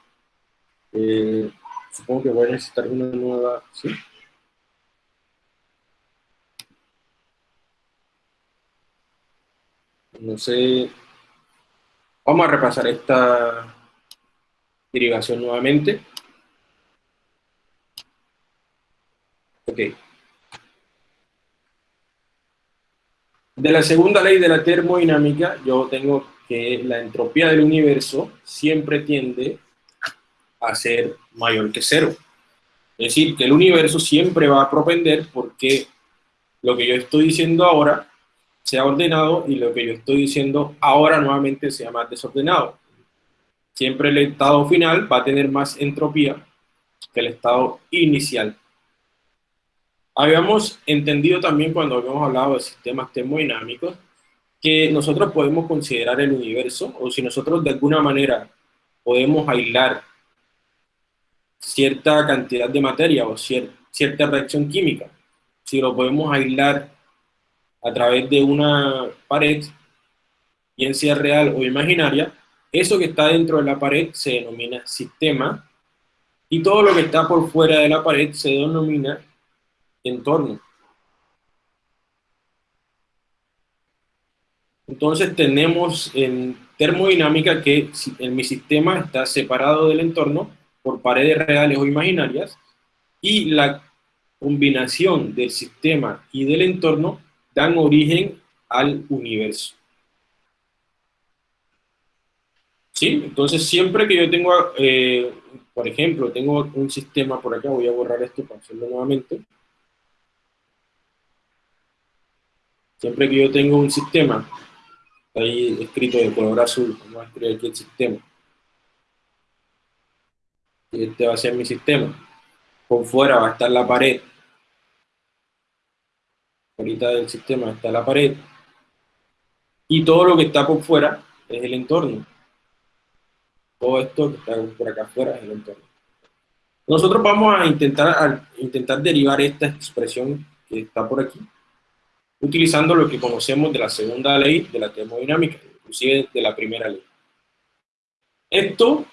Eh, supongo que voy a necesitar una nueva... ¿sí? No sé... Vamos a repasar esta derivación nuevamente. Ok. De la segunda ley de la termodinámica, yo tengo que la entropía del universo siempre tiende a ser mayor que cero. Es decir, que el universo siempre va a propender porque lo que yo estoy diciendo ahora sea ordenado y lo que yo estoy diciendo ahora nuevamente sea más desordenado. Siempre el estado final va a tener más entropía que el estado inicial. Habíamos entendido también cuando habíamos hablado de sistemas termodinámicos que nosotros podemos considerar el universo, o si nosotros de alguna manera podemos aislar cierta cantidad de materia o cierta reacción química, si lo podemos aislar a través de una pared, bien sea real o imaginaria, eso que está dentro de la pared se denomina sistema, y todo lo que está por fuera de la pared se denomina entorno. Entonces tenemos en termodinámica que en mi sistema está separado del entorno por paredes reales o imaginarias y la combinación del sistema y del entorno dan origen al universo. ¿Sí? Entonces siempre que yo tengo, eh, por ejemplo, tengo un sistema por acá, voy a borrar esto para hacerlo nuevamente, Siempre que yo tengo un sistema, ahí escrito de color azul, vamos a escribir aquí el sistema. Este va a ser mi sistema. Por fuera va a estar la pared. Ahorita del sistema está la pared. Y todo lo que está por fuera es el entorno. Todo esto que está por acá afuera es el entorno. Nosotros vamos a intentar, a intentar derivar esta expresión que está por aquí utilizando lo que conocemos de la segunda ley de la termodinámica, inclusive de la primera ley. Esto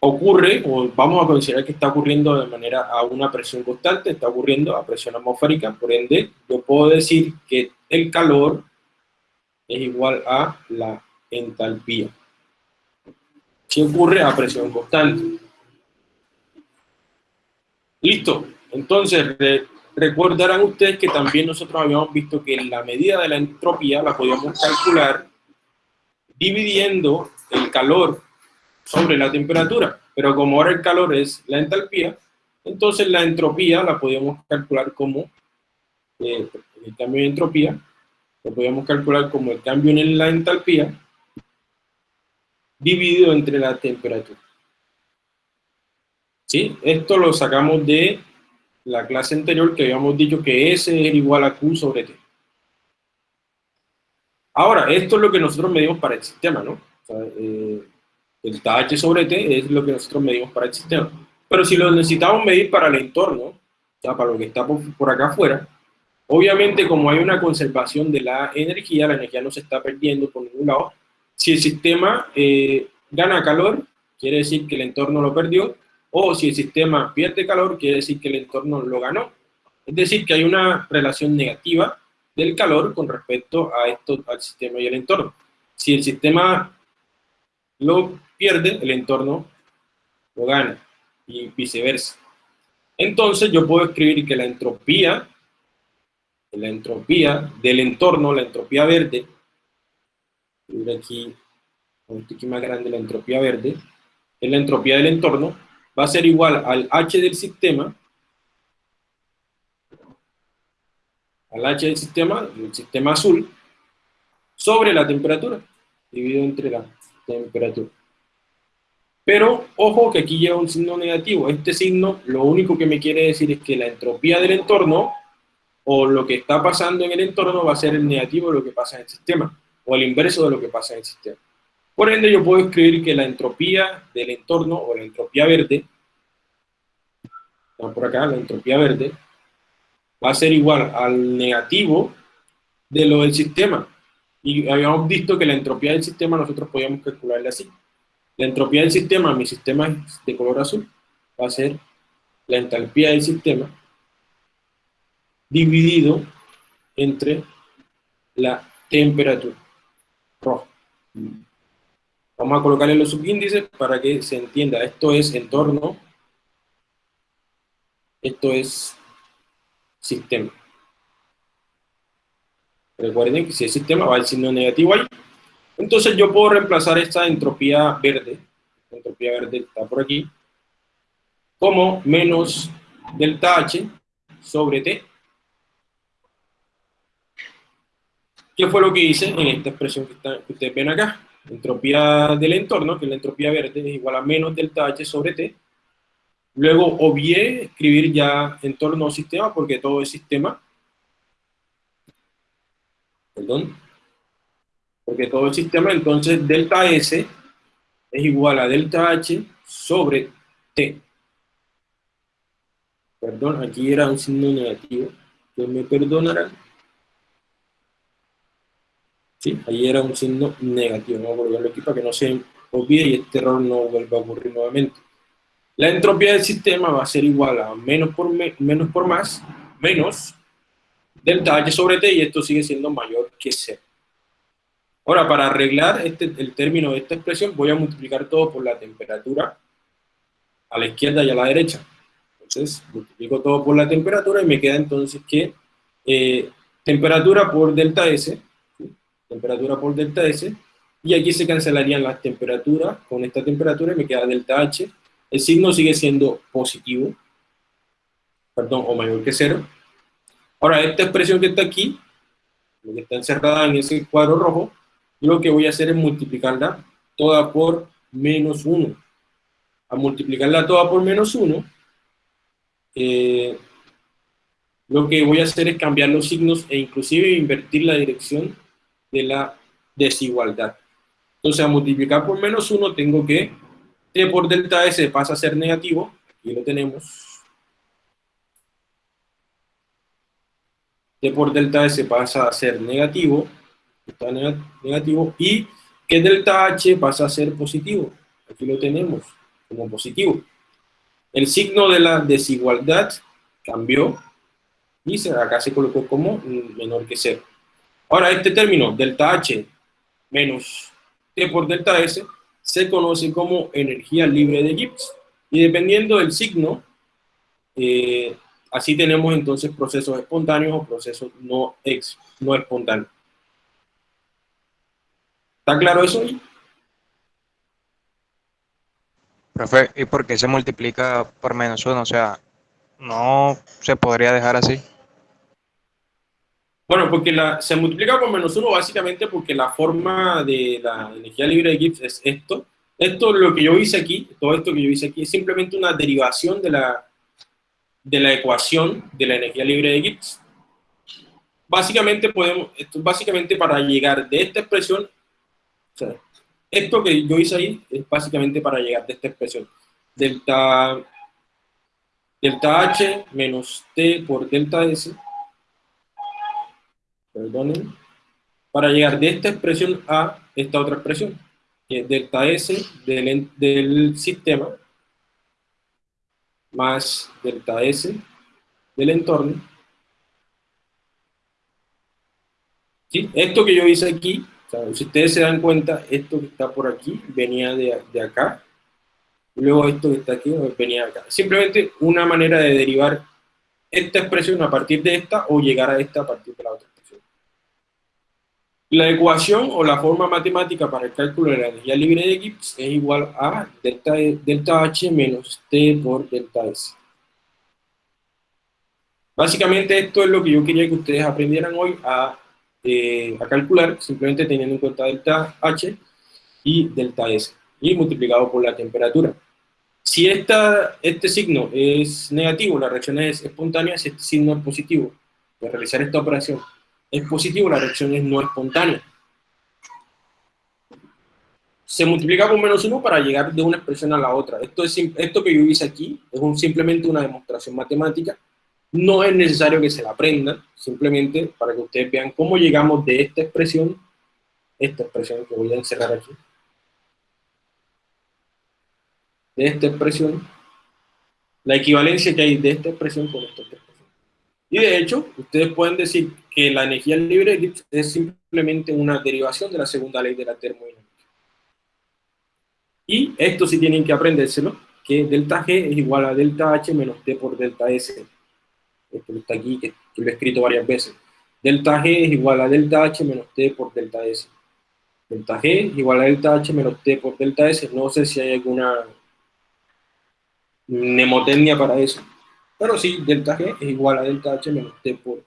ocurre, o vamos a considerar que está ocurriendo de manera a una presión constante, está ocurriendo a presión atmosférica, por ende, yo puedo decir que el calor es igual a la entalpía. Si ocurre a presión constante. Listo. Entonces, Recordarán ustedes que también nosotros habíamos visto que la medida de la entropía la podíamos calcular dividiendo el calor sobre la temperatura. Pero como ahora el calor es la entalpía, entonces la entropía la podíamos calcular como eh, el cambio de entropía, lo podíamos calcular como el cambio en la entalpía dividido entre la temperatura. ¿Sí? Esto lo sacamos de la clase anterior que habíamos dicho que S es igual a Q sobre T. Ahora, esto es lo que nosotros medimos para el sistema, ¿no? Eh, el H sobre T es lo que nosotros medimos para el sistema. Pero si lo necesitamos medir para el entorno, o sea, para lo que está por, acá afuera, obviamente como hay una conservación de la energía, la energía no se está perdiendo por ningún lado. Si el sistema eh, gana calor, quiere decir que el entorno lo perdió, o si el sistema pierde calor, quiere decir que el entorno lo ganó. Es decir, que hay una relación negativa del calor con respecto a esto, al sistema y el entorno. Si el sistema lo pierde, el entorno lo gana y viceversa. Entonces yo puedo escribir que la entropía, la entropía del entorno, la entropía verde, aquí, aquí más grande la entropía verde, es la entropía del entorno, va a ser igual al H del sistema al H del sistema, el sistema azul, sobre la temperatura, dividido entre la temperatura. Pero, ojo que aquí lleva un signo negativo. Este signo lo único que me quiere decir es que la entropía del entorno, o lo que está pasando en el entorno, va a ser el negativo de lo que pasa en el sistema, o el inverso de lo que pasa en el sistema. Por ende, yo puedo escribir que la entropía del entorno, o la entropía verde, por acá, la entropía verde, va a ser igual al negativo de lo del sistema. Y habíamos visto que la entropía del sistema nosotros podíamos calcularla así. La entropía del sistema, mi sistema es de color azul, va a ser la entalpía del sistema dividido entre la temperatura roja. Vamos a colocarle los subíndices para que se entienda. Esto es entorno, esto es sistema. Recuerden que si es sistema va el signo negativo ahí. Entonces yo puedo reemplazar esta entropía verde, entropía verde está por aquí, como menos delta H sobre T. ¿Qué fue lo que hice en esta expresión que, que ustedes ven acá? entropía del entorno, que es la entropía verde, es igual a menos delta H sobre T. Luego obvié escribir ya entorno o sistema, porque todo es sistema. Perdón. Porque todo es sistema, entonces delta S es igual a delta H sobre T. Perdón, aquí era un signo negativo. Que me perdonarán. ¿sí? Ahí era un signo negativo, voy a aquí para que no se olvide y este error no vuelva a ocurrir nuevamente. La entropía del sistema va a ser igual a menos por, menos por más, menos delta H sobre T, y esto sigue siendo mayor que cero. Ahora, para arreglar este, el término de esta expresión, voy a multiplicar todo por la temperatura a la izquierda y a la derecha. Entonces, multiplico todo por la temperatura y me queda entonces que eh, temperatura por delta S temperatura por delta S, y aquí se cancelarían las temperaturas, con esta temperatura me queda delta H, el signo sigue siendo positivo, perdón, o mayor que cero. Ahora, esta expresión que está aquí, lo que está encerrada en ese cuadro rojo, lo que voy a hacer es multiplicarla toda por menos 1. A multiplicarla toda por menos 1, eh, lo que voy a hacer es cambiar los signos e inclusive invertir la dirección de la desigualdad. Entonces, a multiplicar por menos 1 tengo que t por delta s pasa a ser negativo, y lo tenemos. t por delta s pasa a ser negativo, está negativo, y que delta h pasa a ser positivo. Aquí lo tenemos como positivo. El signo de la desigualdad cambió y acá se colocó como menor que cero. Ahora, este término, delta H menos T por delta S, se conoce como energía libre de Gibbs. Y dependiendo del signo, eh, así tenemos entonces procesos espontáneos o procesos no, ex, no espontáneos. ¿Está claro eso? Profe, ¿y por qué se multiplica por menos uno? O sea, ¿no se podría dejar así? Bueno, porque la, se multiplica por menos uno básicamente porque la forma de la energía libre de Gibbs es esto. Esto, lo que yo hice aquí, todo esto que yo hice aquí, es simplemente una derivación de la, de la ecuación de la energía libre de Gibbs. Básicamente, podemos, esto básicamente para llegar de esta expresión, o sea, esto que yo hice ahí es básicamente para llegar de esta expresión. Delta, delta H menos T por delta S perdonen, para llegar de esta expresión a esta otra expresión, que es delta S del, del sistema más delta S del entorno. ¿Sí? Esto que yo hice aquí, si ustedes se dan cuenta, esto que está por aquí venía de, de acá, luego esto que está aquí venía de acá. Simplemente una manera de derivar esta expresión a partir de esta o llegar a esta a partir de la otra. La ecuación o la forma matemática para el cálculo de la energía libre de Gibbs es igual a delta, H menos T por delta S. Básicamente esto es lo que yo quería que ustedes aprendieran hoy a, eh, a calcular, simplemente teniendo en cuenta delta H y delta S, y multiplicado por la temperatura. Si esta, este signo es negativo, la reacción es espontánea, si este signo es positivo, de realizar esta operación es positivo, la reacción es no espontánea. Se multiplica por menos 1 para llegar de una expresión a la otra. Esto, es, esto que yo hice aquí es un, simplemente una demostración matemática. No es necesario que se la aprendan, simplemente para que ustedes vean cómo llegamos de esta expresión, esta expresión que voy a encerrar aquí, de esta expresión, la equivalencia que hay de esta expresión con esta expresión. Y de hecho, ustedes pueden decir que la energía libre es simplemente una derivación de la segunda ley de la termodinámica. Y esto sí tienen que aprendérselo, que delta G es igual a delta H menos T por delta S. Esto está aquí, que, lo he escrito varias veces. Delta G es igual a delta H menos T por delta S. Delta G es igual a delta H menos T por delta S. No sé si hay alguna mnemotecnia para eso. Pero sí, delta G es igual a delta H menos T por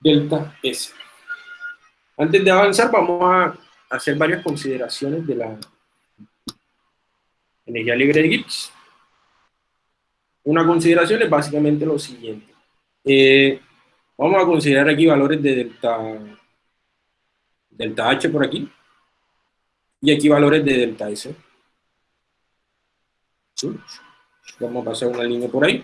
delta S. Antes de avanzar, vamos a hacer varias consideraciones de la energía libre de Gibbs. Una consideración es básicamente lo siguiente. Eh, vamos a considerar aquí valores de delta, delta H por aquí, y aquí valores de delta S. Vamos a pasar una línea por ahí.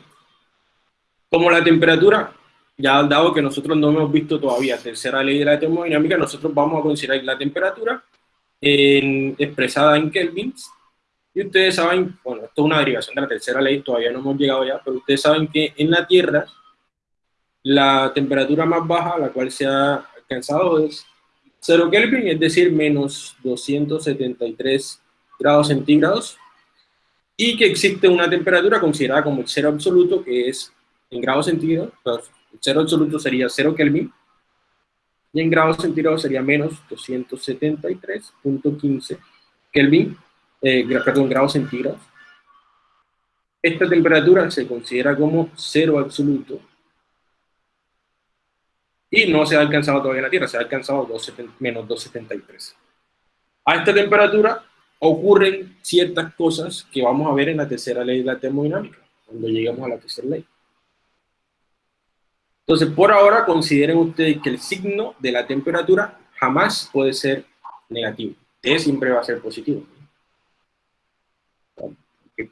Como la temperatura, ya dado que nosotros no hemos visto todavía tercera ley de la termodinámica, nosotros vamos a considerar la temperatura expresada en kelvins. Y ustedes saben, bueno, esto es una derivación de la tercera ley, todavía no hemos llegado ya, pero ustedes saben que en la Tierra la temperatura más baja, la cual se ha alcanzado es 0 Kelvin, es decir, menos 273 grados centígrados, y que existe una temperatura considerada como el cero absoluto, que es en grados centígrados, el cero absoluto sería 0 Kelvin, y en grados centígrados sería menos 273.15 Kelvin, eh, perdón, grados centígrados. Esta temperatura se considera como cero absoluto, y no se ha alcanzado todavía en la Tierra, se ha alcanzado menos 273. A esta temperatura ocurren ciertas cosas que vamos a ver en la tercera ley de la termodinámica, cuando lleguemos a la tercera ley. Entonces, por ahora, consideren ustedes que el signo de la temperatura jamás puede ser negativo. T siempre va a ser positivo.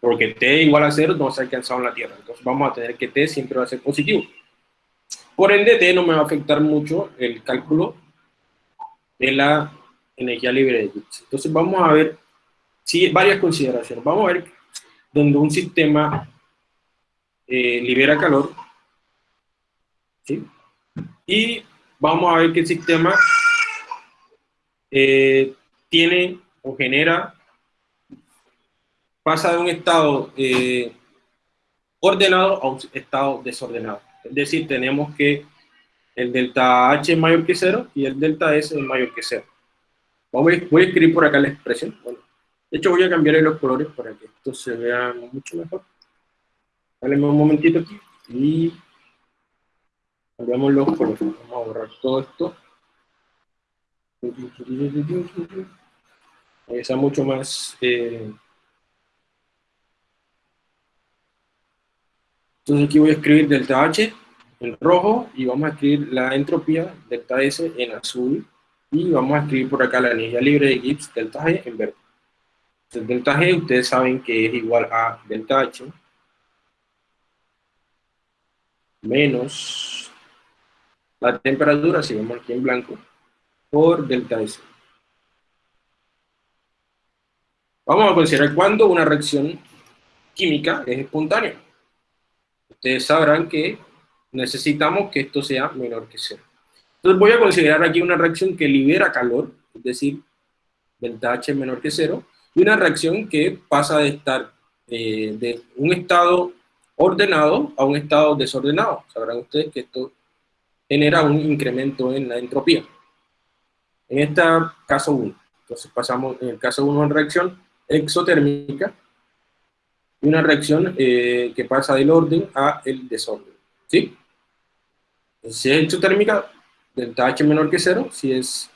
Porque T igual a cero no se ha alcanzado en la Tierra. Entonces vamos a tener que T siempre va a ser positivo. Por ende, T no me va a afectar mucho el cálculo de la energía libre de Gibbs. Entonces vamos a ver sí, varias consideraciones. Vamos a ver donde un sistema eh, libera calor, ¿sí? y vamos a ver que el sistema eh, tiene o genera, pasa de un estado eh, ordenado a un estado desordenado. Es decir, tenemos que el delta H es mayor que cero y el delta S es mayor que cero. Vamos a, voy a escribir por acá la expresión. Bueno, de hecho, voy a cambiar los colores para que esto se vea mucho mejor. Dale un momentito aquí y cambiamos los colores. Vamos a borrar todo esto. Que sea mucho más... Eh... Entonces aquí voy a escribir delta H en rojo y vamos a escribir la entropía delta S en azul y vamos a escribir por acá la energía libre de Gibbs delta G en verde delta G ustedes saben que es igual a delta H menos la temperatura, si vemos aquí en blanco, por delta S. Vamos a considerar cuando una reacción química es espontánea. Ustedes sabrán que necesitamos que esto sea menor que cero. Entonces voy a considerar aquí una reacción que libera calor, es decir, delta H menor que cero, y una reacción que pasa de estar eh, de un estado ordenado a un estado desordenado. Sabrán ustedes que esto genera un incremento en la entropía. En este caso 1. Entonces pasamos, en el caso 1, en reacción exotérmica, una reacción eh, que pasa del orden a el desorden. ¿Sí? si es exotérmica, delta H menor que cero. Si es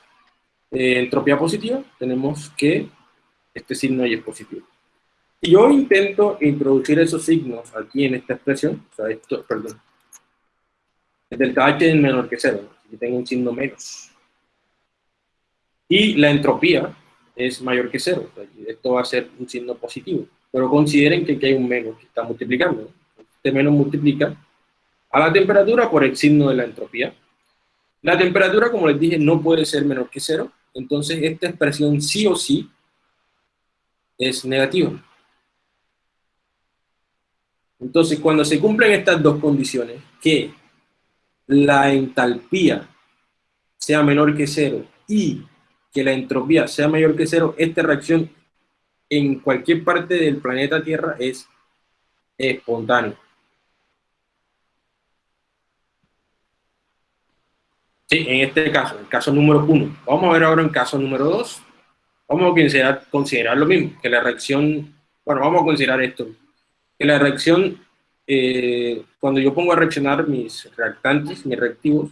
eh, entropía positiva, tenemos que este signo ahí es positivo. Si yo intento introducir esos signos aquí en esta expresión, o sea, esto, perdón, el delta H es menor que cero, aquí tengo un signo menos. Y la entropía es mayor que cero, esto va a ser un signo positivo. Pero consideren que aquí hay un menos que está multiplicando. Este menos multiplica a la temperatura por el signo de la entropía. La temperatura, como les dije, no puede ser menor que cero, entonces esta expresión sí o sí es negativa. Entonces, cuando se cumplen estas dos condiciones, que la entalpía sea menor que cero y que la entropía sea mayor que cero, esta reacción en cualquier parte del planeta Tierra es espontánea. Sí, en este caso, el caso número uno. Vamos a ver ahora el caso número dos. Vamos a considerar, lo mismo, que la reacción, bueno, vamos a considerar esto, que la reacción, eh, cuando yo pongo a reaccionar mis reactantes, mis reactivos,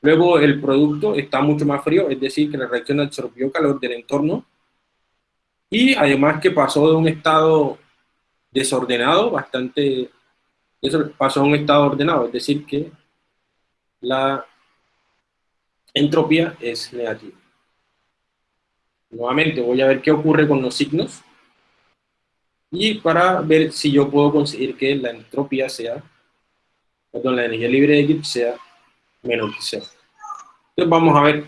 luego el producto está mucho más frío, es decir, que la reacción absorbió calor del entorno, y además que pasó de un estado desordenado, bastante, pasó a un estado ordenado, es decir, que la entropía es negativa. Nuevamente voy a ver qué ocurre con los signos y para ver si yo puedo conseguir que la entropía sea, perdón, la energía libre de Gibbs sea menos que cero. Entonces vamos a ver,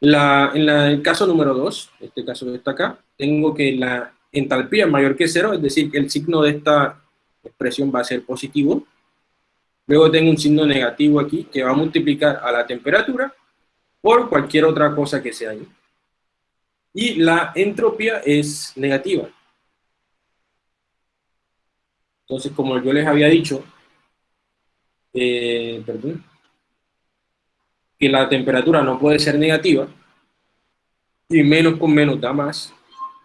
la, en el caso número 2, este caso que está acá, tengo que la entalpía es mayor que cero, es decir, que el signo de esta expresión va a ser positivo. Luego tengo un signo negativo aquí que va a multiplicar a la temperatura por cualquier otra cosa que sea ahí. Y la entropía es negativa. Entonces, como yo les había dicho, eh, perdón, que la temperatura no puede ser negativa, y menos con menos da más,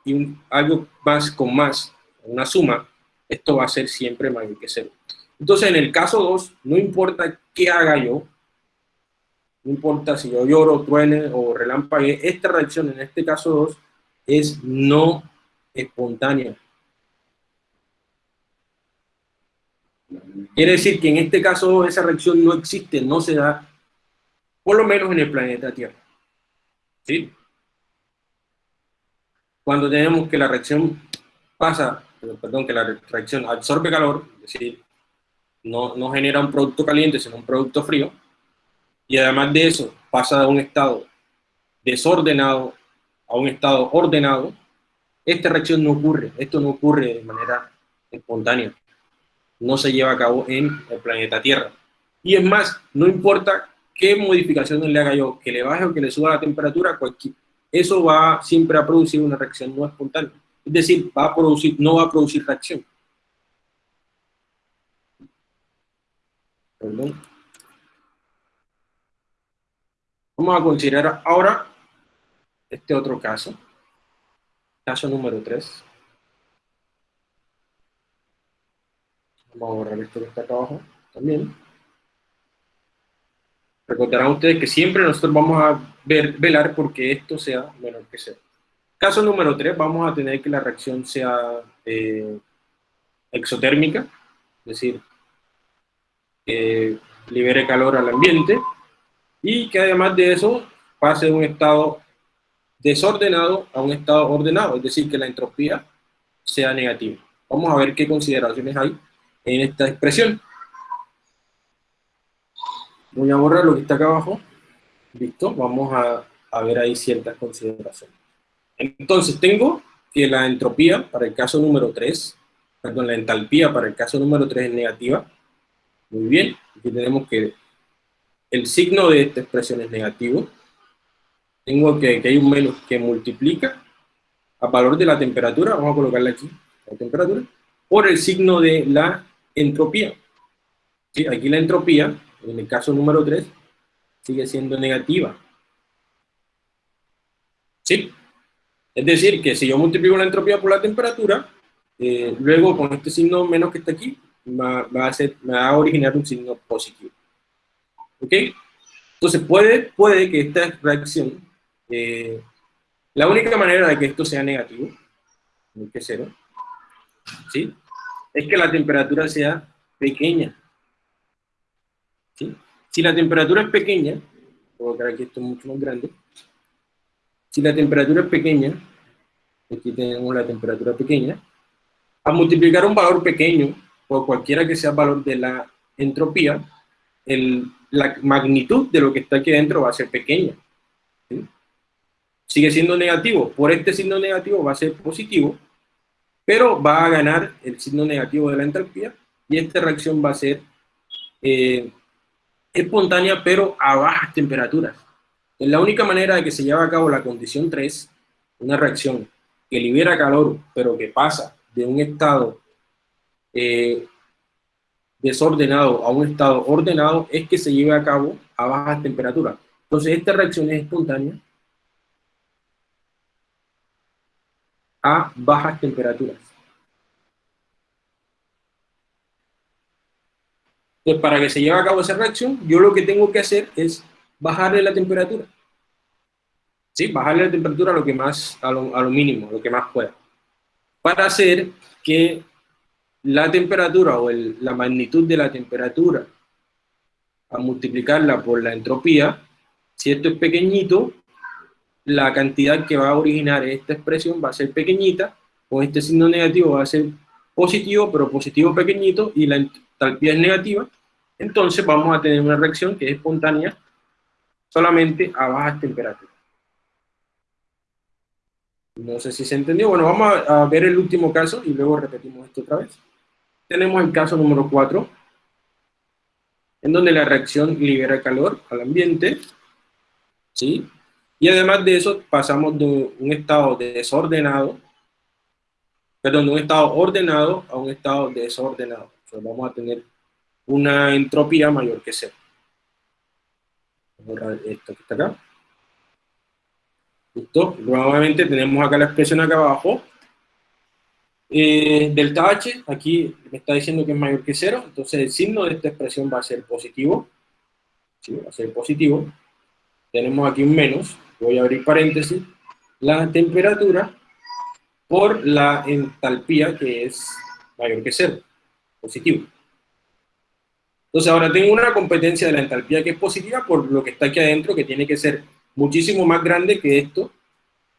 y algo más con más, una suma, esto va a ser siempre mayor que cero. Entonces, en el caso 2, no importa qué haga yo, no importa si yo lloro, truene o relampague, esta reacción, en este caso 2, es no espontánea. Quiere decir que en este caso esa reacción no existe, no se da, por lo menos en el planeta Tierra. ¿Sí? Cuando tenemos que la reacción pasa, perdón, que la reacción absorbe calor, es decir, no, no genera un producto caliente, sino un producto frío, y además de eso pasa de un estado desordenado a un estado ordenado, esta reacción no ocurre, esto no ocurre de manera espontánea, no se lleva a cabo en el planeta Tierra. Y es más, no importa qué modificaciones le haga yo, que le baje o que le suba la temperatura, eso va siempre a producir una reacción no espontánea. Es decir, va a producir, no va a producir reacción. Perdón. Vamos a considerar ahora este otro caso. Caso número 3. Vamos a borrar esto que está acá abajo también. Recordarán ustedes que siempre nosotros vamos a ver, velar porque esto sea menor que cero. Caso número 3, vamos a tener que la reacción sea eh, exotérmica, es decir, que libere calor al ambiente, y que además de eso pase de un estado desordenado a un estado ordenado, es decir, que la entropía sea negativa. Vamos a ver qué consideraciones hay en esta expresión. Voy a borrar lo que está acá abajo. Listo, vamos a, ver ahí ciertas consideraciones. Entonces tengo que la entropía para el caso número 3, perdón, la entalpía para el caso número 3 es negativa. Muy bien, aquí tenemos que el signo de esta expresión es negativo, tengo que, hay un menos que multiplica a valor de la temperatura, vamos a colocarle aquí, la temperatura, por el signo de la entropía. Aquí la entropía, en el caso número 3, sigue siendo negativa. ¿Sí? Es decir, que si yo multiplico la entropía por la temperatura, eh, luego con este signo menos que está aquí, ser, va a originar un signo positivo. ¿Ok? Entonces puede, puede que esta reacción, eh, la única manera de que esto sea negativo, que cero, ¿sí? es que la temperatura sea pequeña. ¿sí? Si la temperatura es pequeña, colocar aquí esto mucho más grande, si la temperatura es pequeña, aquí tenemos la temperatura pequeña, a multiplicar un valor pequeño por cualquiera que sea el valor de la entropía, el, la magnitud de lo que está aquí dentro va a ser pequeña. Sigue siendo negativo, por este signo negativo va a ser positivo, pero va a ganar el signo negativo de la entropía y esta reacción va a ser eh, espontánea, pero a bajas temperaturas. Es la única manera de que se lleve a cabo la condición 3, una reacción que libera calor, pero que pasa de un estado eh, desordenado a un estado ordenado, es que se lleve a cabo a bajas temperaturas. Entonces, esta reacción es espontánea a bajas temperaturas. Entonces, para que se lleve a cabo esa reacción, yo lo que tengo que hacer es bajarle la temperatura. ¿Sí? Bajarle la temperatura a lo, que más, a lo, a lo mínimo, lo que más pueda. Para hacer que la temperatura o el, la magnitud de la temperatura a multiplicarla por la entropía, si esto es pequeñito, la cantidad que va a originar esta expresión va a ser pequeñita, con este signo negativo va a ser positivo, pero positivo pequeñito, y la entalpía es negativa, entonces vamos a tener una reacción que es espontánea solamente a bajas temperaturas. No sé si se entendió. Bueno, vamos a, ver el último caso y luego repetimos esto otra vez. Tenemos el caso número 4, en donde la reacción libera calor al ambiente, ¿sí? Y además de eso, pasamos de un estado desordenado, perdón, de un estado ordenado a un estado desordenado. Entonces vamos a tener una entropía mayor que cero. Borrar esto que está acá. Listo. Nuevamente tenemos acá la expresión acá abajo. Eh, delta H, aquí me está diciendo que es mayor que cero, entonces el signo de esta expresión va a ser positivo. ¿sí? Va a ser positivo. Tenemos aquí un menos, voy a abrir paréntesis. La temperatura por la entalpía que es mayor que cero, positivo. Entonces ahora tengo una competencia de la entalpía que es positiva por lo que está aquí adentro, que tiene que ser muchísimo más grande que esto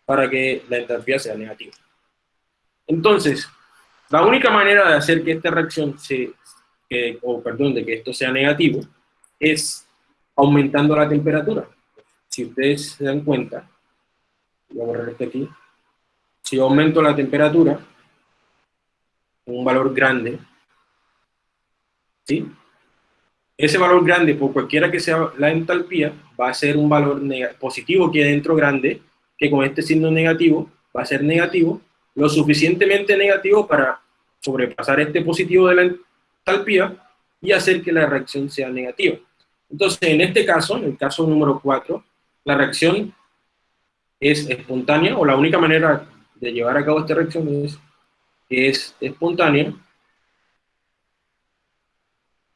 para que la entalpía sea negativa. Entonces, la única manera de hacer que esta reacción se, o perdón, de que esto sea negativo, es aumentando la temperatura. Si ustedes se dan cuenta, voy a borrar esto aquí, si aumento la temperatura, un valor grande, ¿sí? ese valor grande, por cualquiera que sea la entalpía, va a ser un valor positivo que dentro grande, que con este signo negativo va a ser negativo, lo suficientemente negativo para sobrepasar este positivo de la entalpía y hacer que la reacción sea negativa. Entonces, en este caso, en el caso número 4, la reacción es espontánea, o la única manera de llevar a cabo esta reacción es, es espontánea,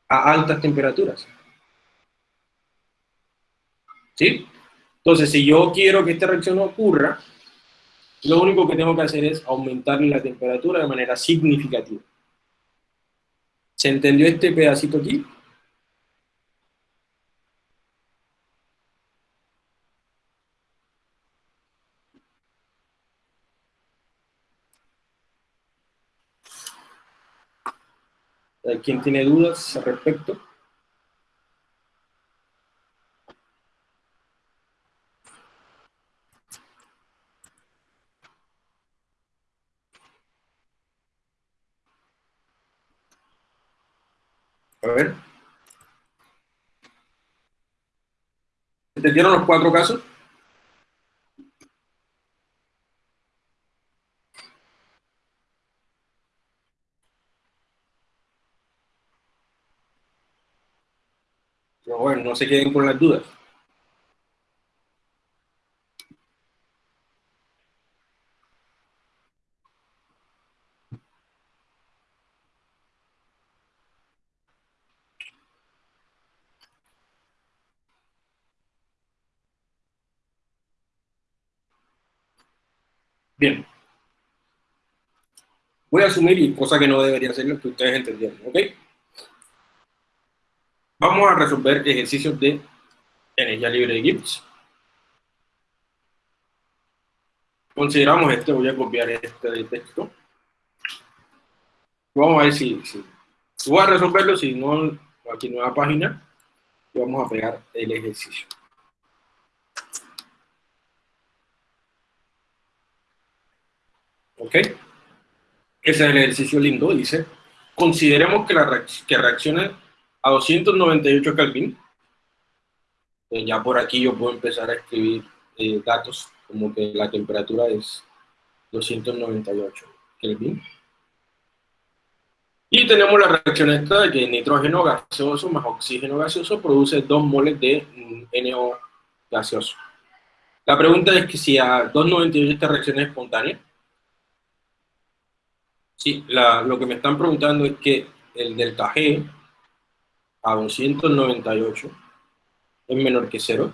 a altas temperaturas. ¿Sí? Entonces, si yo quiero que esta reacción ocurra, lo único que tengo que hacer es aumentar la temperatura de manera significativa. ¿Se entendió este pedacito aquí? ¿Quién tiene dudas al respecto? A ver. ¿Entendieron los cuatro casos? bueno, no se queden con las dudas. Bien. Voy a asumir, y cosa que no debería ser lo que ustedes entendieron, ¿ok? Vamos a resolver ejercicios de energía libre de Gibbs. Consideramos este, voy a copiar este texto. Vamos a ver si, si voy a resolverlo, si no, aquí nueva página, y vamos a pegar el ejercicio. ¿Ok? Ese es el ejercicio lindo, dice, consideremos que, la que reaccione a 298 Kelvin. Pues ya por aquí yo puedo empezar a escribir eh, datos como que la temperatura es 298 Kelvin. Y tenemos la reacción esta de que nitrógeno gaseoso más oxígeno gaseoso produce 2 moles de NO gaseoso. La pregunta es que si a 298 esta reacción es espontánea. Sí, lo que me están preguntando es que el delta G a 298 es menor que 0.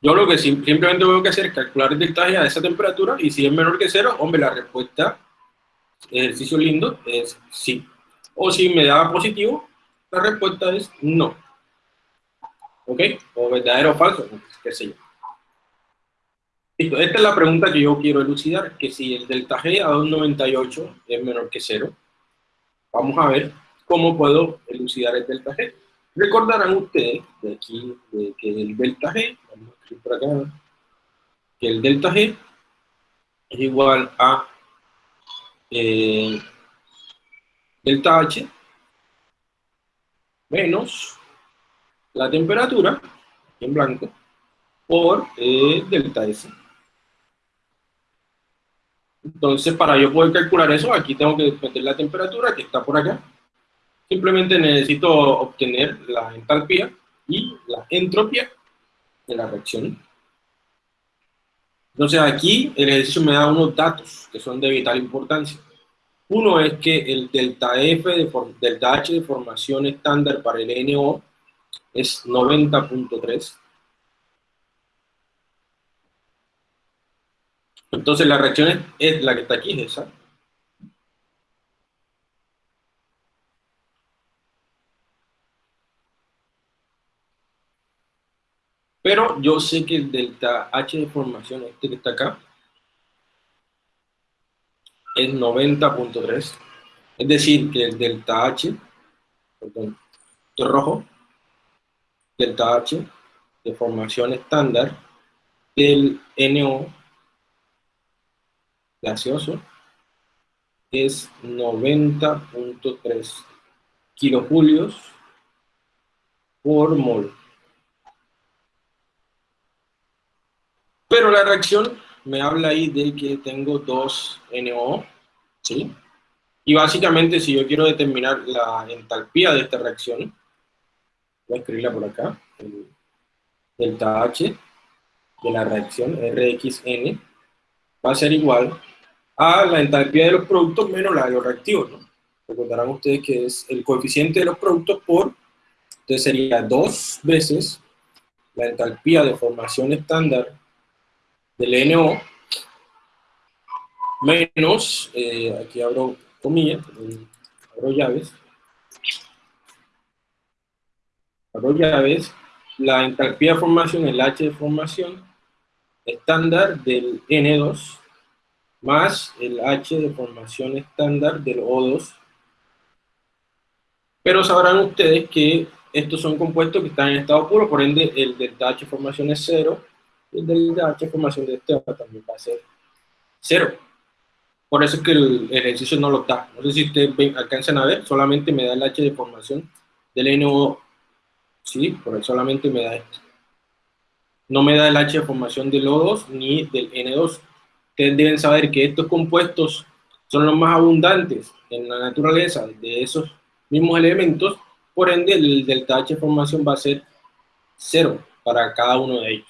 Yo lo que simplemente tengo que hacer es calcular el delta G a esa temperatura y si es menor que 0, hombre, la respuesta ejercicio lindo es sí. O si me da positivo, la respuesta es no. ¿Ok? O verdadero o falso, qué sé yo. Esta es la pregunta que yo quiero elucidar, que si el delta G a 298 es menor que 0, vamos a ver cómo puedo elucidar el delta G. Recordarán ustedes de aquí de que el delta G, vamos a escribir por acá, que el delta G es igual a eh, delta H menos la temperatura, en blanco, por eh, delta S. Entonces, para yo poder calcular eso, aquí tengo que meter la temperatura que está por acá. Simplemente necesito obtener la entalpía y la entropía de la reacción. Entonces aquí el ejercicio me da unos datos que son de vital importancia. Uno es que el delta F, de delta H de formación estándar para el NO es 90.3. Entonces la reacción es, la que está aquí, es esa. Pero yo sé que el delta H de formación, este que está acá, es 90.3. Es decir, que el delta H, perdón, rojo, delta H de formación estándar del NO gaseoso es 90.3 kilojulios por mol. Pero la reacción me habla ahí de que tengo dos NO, ¿sí? Y básicamente si yo quiero determinar la entalpía de esta reacción, voy a escribirla por acá, el delta H de la reacción RXN va a ser igual a la entalpía de los productos menos la de los reactivos. Recordarán ustedes que es el coeficiente de los productos por, entonces sería dos veces la entalpía de formación estándar del NO menos, eh, aquí abro comillas, abro llaves, abro llaves, la entalpía de formación, el H de formación estándar del N2 más el H de formación estándar del O2. Pero sabrán ustedes que estos son compuestos que están en estado puro, por ende el delta H formación es cero, el delta H formación de este también va a ser cero. Por eso es que el ejercicio no lo da. No sé si ustedes alcanzan a ver, solamente me da el H de formación del NO. Sí, por eso solamente me da esto. No me da el H de formación del O2 ni del N2. Ustedes deben saber que estos compuestos son los más abundantes en la naturaleza de esos mismos elementos, por ende el delta H de formación va a ser cero para cada uno de ellos.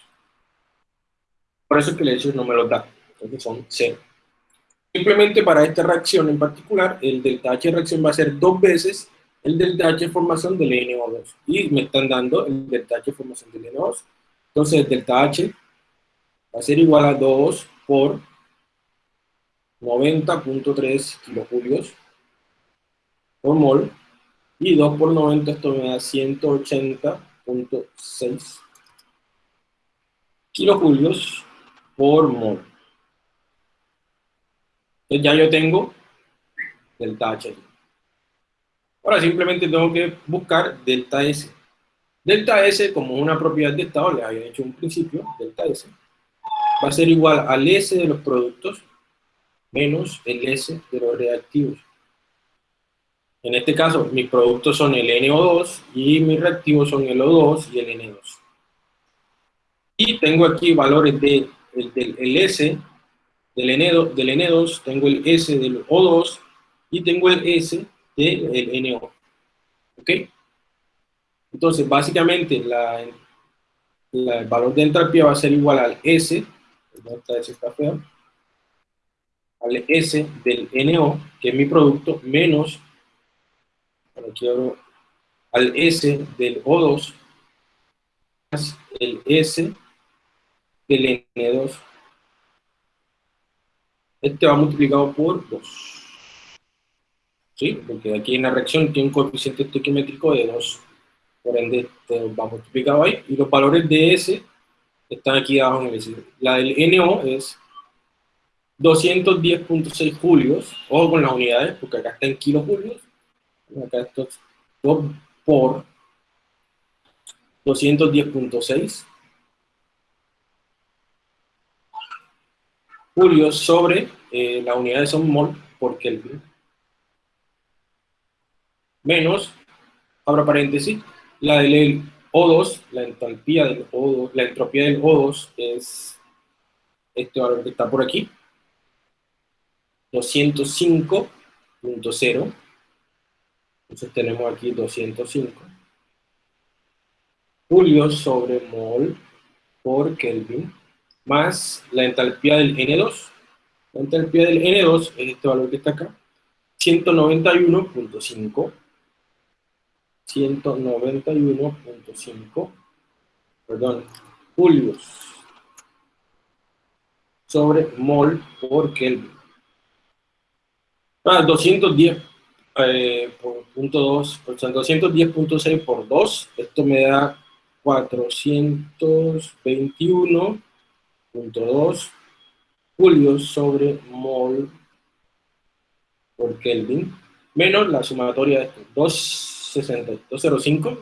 Por eso es que el hecho no me lo da, porque son cero. Simplemente para esta reacción en particular, el delta H de reacción va a ser dos veces el delta H de formación del NO2. Y me están dando el delta H de formación del NO2. Entonces, el delta H va a ser igual a 2 por 90.3 kilojulios por mol, y 2 por 90 esto me da 180.6 kilojulios por mol. Entonces ya yo tengo delta H. Ahora simplemente tengo que buscar delta S. Delta S, como una propiedad de estado, les había hecho un principio, delta S, va a ser igual al S de los productos menos el S de los reactivos. En este caso, mis productos son el NO2 y mis reactivos son el O2 y el N2. Y tengo aquí valores de, del, S del, N2, del N2, tengo el S del O2 y tengo el S del NO. ¿Ok? Entonces, básicamente, la, el valor de entalpía va a ser igual al S, al S del NO, que es mi producto, menos, quiero, al S del O2, más el S del N2. Este va multiplicado por 2. ¿Sí? Porque aquí en la reacción tiene un coeficiente estequiométrico de 2 por ende va multiplicado ahí, y los valores de S están aquí abajo en el S. La del NO es 210.6 julios, ojo con las unidades, porque acá está en kilojulios, acá esto 2 por 210.6 julios sobre eh, las unidades son mol por Kelvin, menos, abra paréntesis, la del O2, la entalpía del O2, la entropía del O2 es este valor que está por aquí, 205.0, entonces tenemos aquí 205, julios sobre mol por Kelvin, más la entalpía del N2, la entalpía del N2 es este valor que está acá, 191.5 191.5, perdón, julios sobre mol por Kelvin. Ah, 210 eh, por punto 2, 210.6 por 2, esto me da 421.2 julios sobre mol por Kelvin, menos la sumatoria de estos, 2 205,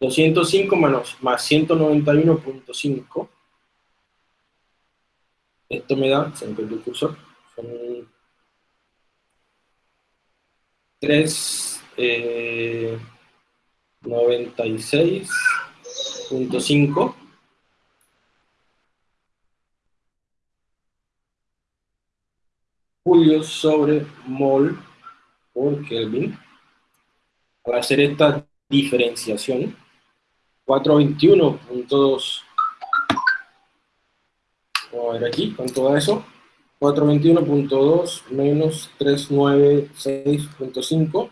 205 menos, más 191.5, esto me da, se me el cursor, son 3, 96.5 eh, julios sobre mol por Kelvin. Para hacer esta diferenciación, 421.2, vamos a ver aquí, con todo eso, 421.2 menos 396.5,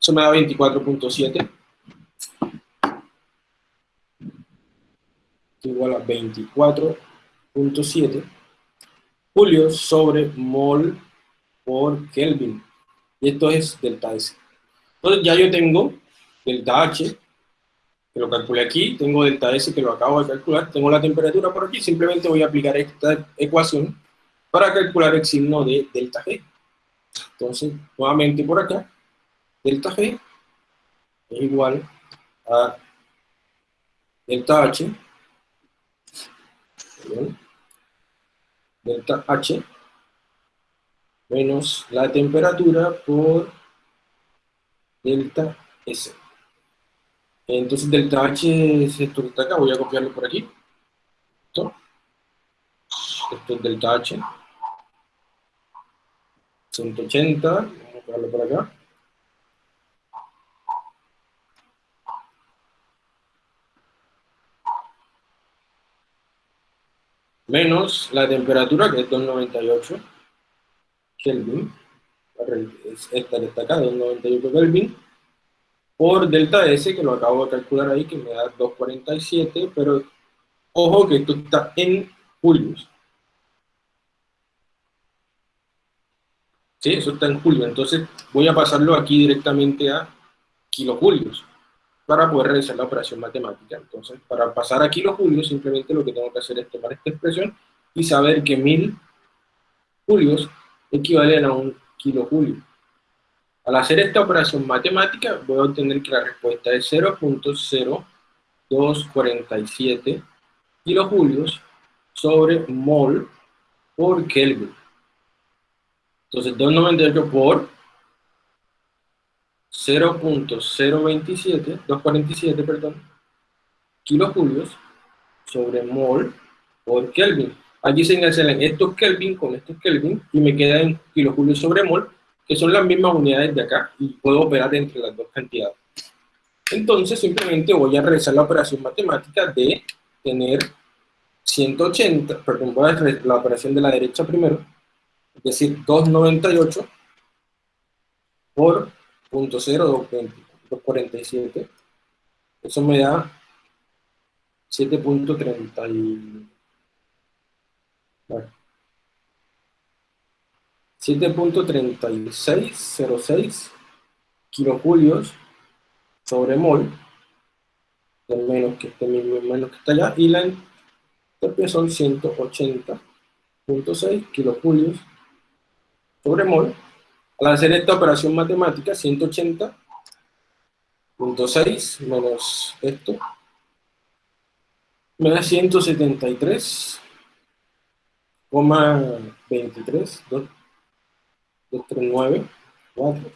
eso me da 24.7, igual a 24.7 julios sobre mol por Kelvin. Y esto es delta S. Entonces ya yo tengo delta H, que lo calculé aquí, tengo delta S que lo acabo de calcular, tengo la temperatura por aquí, simplemente voy a aplicar esta ecuación para calcular el signo de delta G. Entonces, nuevamente por acá, delta G es igual a delta H, delta H menos la temperatura por delta S. Entonces delta H es esto que está acá, voy a copiarlo por aquí. Esto, esto es delta H. 180, vamos a copiarlo por acá. Menos la temperatura, que es 298 Kelvin esta que está acá, de 98 Kelvin, por delta S, que lo acabo de calcular ahí, que me da 247, pero Ojo que esto está en julios. ¿Sí? Eso está en julio. Entonces voy a pasarlo aquí directamente a kilojulios para poder realizar la operación matemática. Entonces, para pasar a kilojulios, simplemente lo que tengo que hacer es tomar esta expresión y saber que mil julios equivalen a un kilojulio. Al hacer esta operación matemática, voy a obtener que la respuesta es 0.0247 kilojulios sobre mol por Kelvin. Entonces, 298 por 0.027, 247, perdón, kilojulios sobre mol por Kelvin. Aquí se cancelan estos Kelvin con estos Kelvin y me queda en kilojulios sobre mol, que son las mismas unidades de acá y puedo operar entre las dos cantidades. Entonces simplemente voy a realizar la operación matemática de tener 180, perdón, voy a hacer la operación de la derecha primero, es decir, 298 por 0.0247. Eso me da 7.30 7.3606 kilojulios sobre mol, menos que este mismo menos que está allá, y la entropía son 180.6 kilojulios sobre mol, al hacer esta operación matemática, 180.6 menos esto, me da 173,23, 239, 4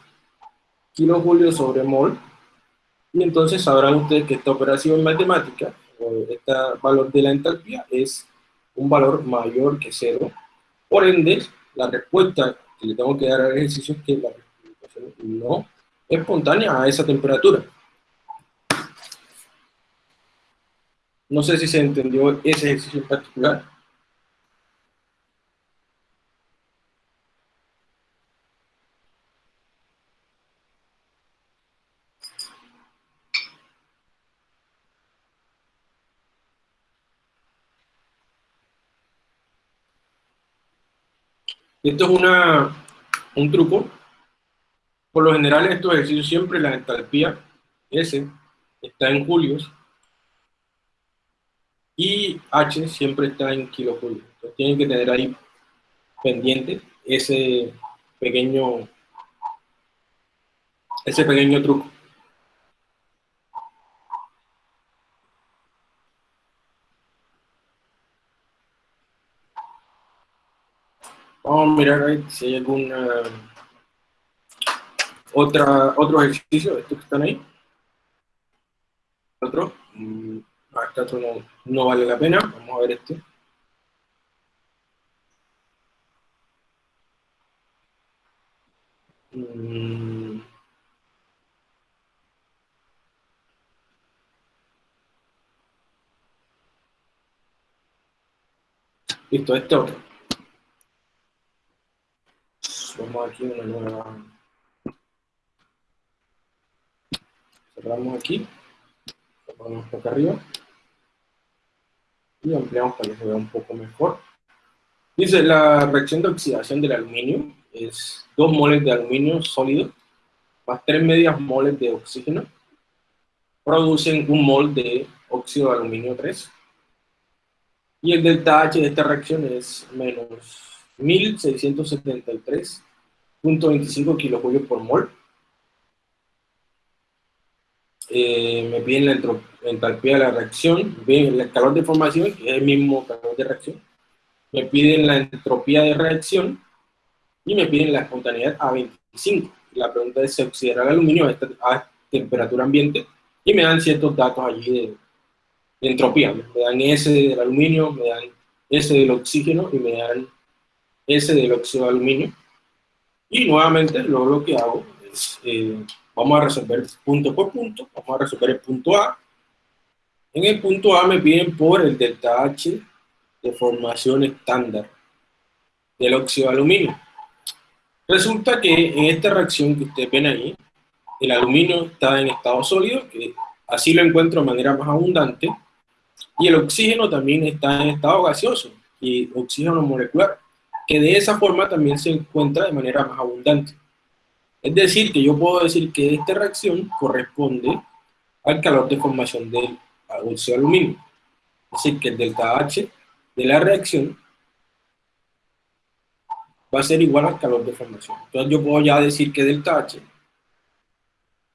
kilojulios sobre mol, y entonces sabrán ustedes que esta operación matemática, este valor de la entalpía, es un valor mayor que cero, por ende, la respuesta que le tengo que dar al ejercicio es que la precipitación no es espontánea a esa temperatura. No sé si se entendió ese ejercicio en particular. Esto es una, un truco. Por lo general en estos ejercicios siempre la entalpía S está en julios y H siempre está en kilojulios. Tienen que tener ahí pendiente ese pequeño, ese pequeño truco. Vamos a mirar ahí si hay algún otra, otro ejercicio estos que están ahí. Otro. Mm, este otro no, no vale la pena. Vamos a ver este. Mm. Listo, este otro. Aquí una nueva... Cerramos aquí. Ponemos acá arriba. Y ampliamos para que se vea un poco mejor. Dice, la reacción de oxidación del aluminio es 2 moles de aluminio sólido más 3 medias moles de oxígeno. Producen un mol de óxido de aluminio 3. Y el delta H de esta reacción es menos 1673 0.25 kilojulios por mol. Eh, me piden la entalpía de la reacción, ven el calor de formación, que es el mismo calor de reacción. Me piden la entropía de reacción y me piden la espontaneidad a 25. La pregunta es si oxidará el aluminio a, temperatura ambiente y me dan ciertos datos allí de, de entropía. Me dan S del aluminio, me dan S del oxígeno y me dan S del óxido de aluminio. Y nuevamente luego lo que hago es, eh, vamos a resolver punto por punto, vamos a resolver el punto A. En el punto A me piden por el delta H de formación estándar del óxido de aluminio. Resulta que en esta reacción que ustedes ven ahí, el aluminio está en estado sólido, que así lo encuentro de manera más abundante, Y el oxígeno también está en estado gaseoso y oxígeno molecular, que de esa forma también se encuentra de manera más abundante. Es decir, que yo puedo decir que esta reacción corresponde al calor de formación del óxido de aluminio. Es decir, que el delta H de la reacción va a ser igual al calor de formación. Entonces yo puedo ya decir que delta H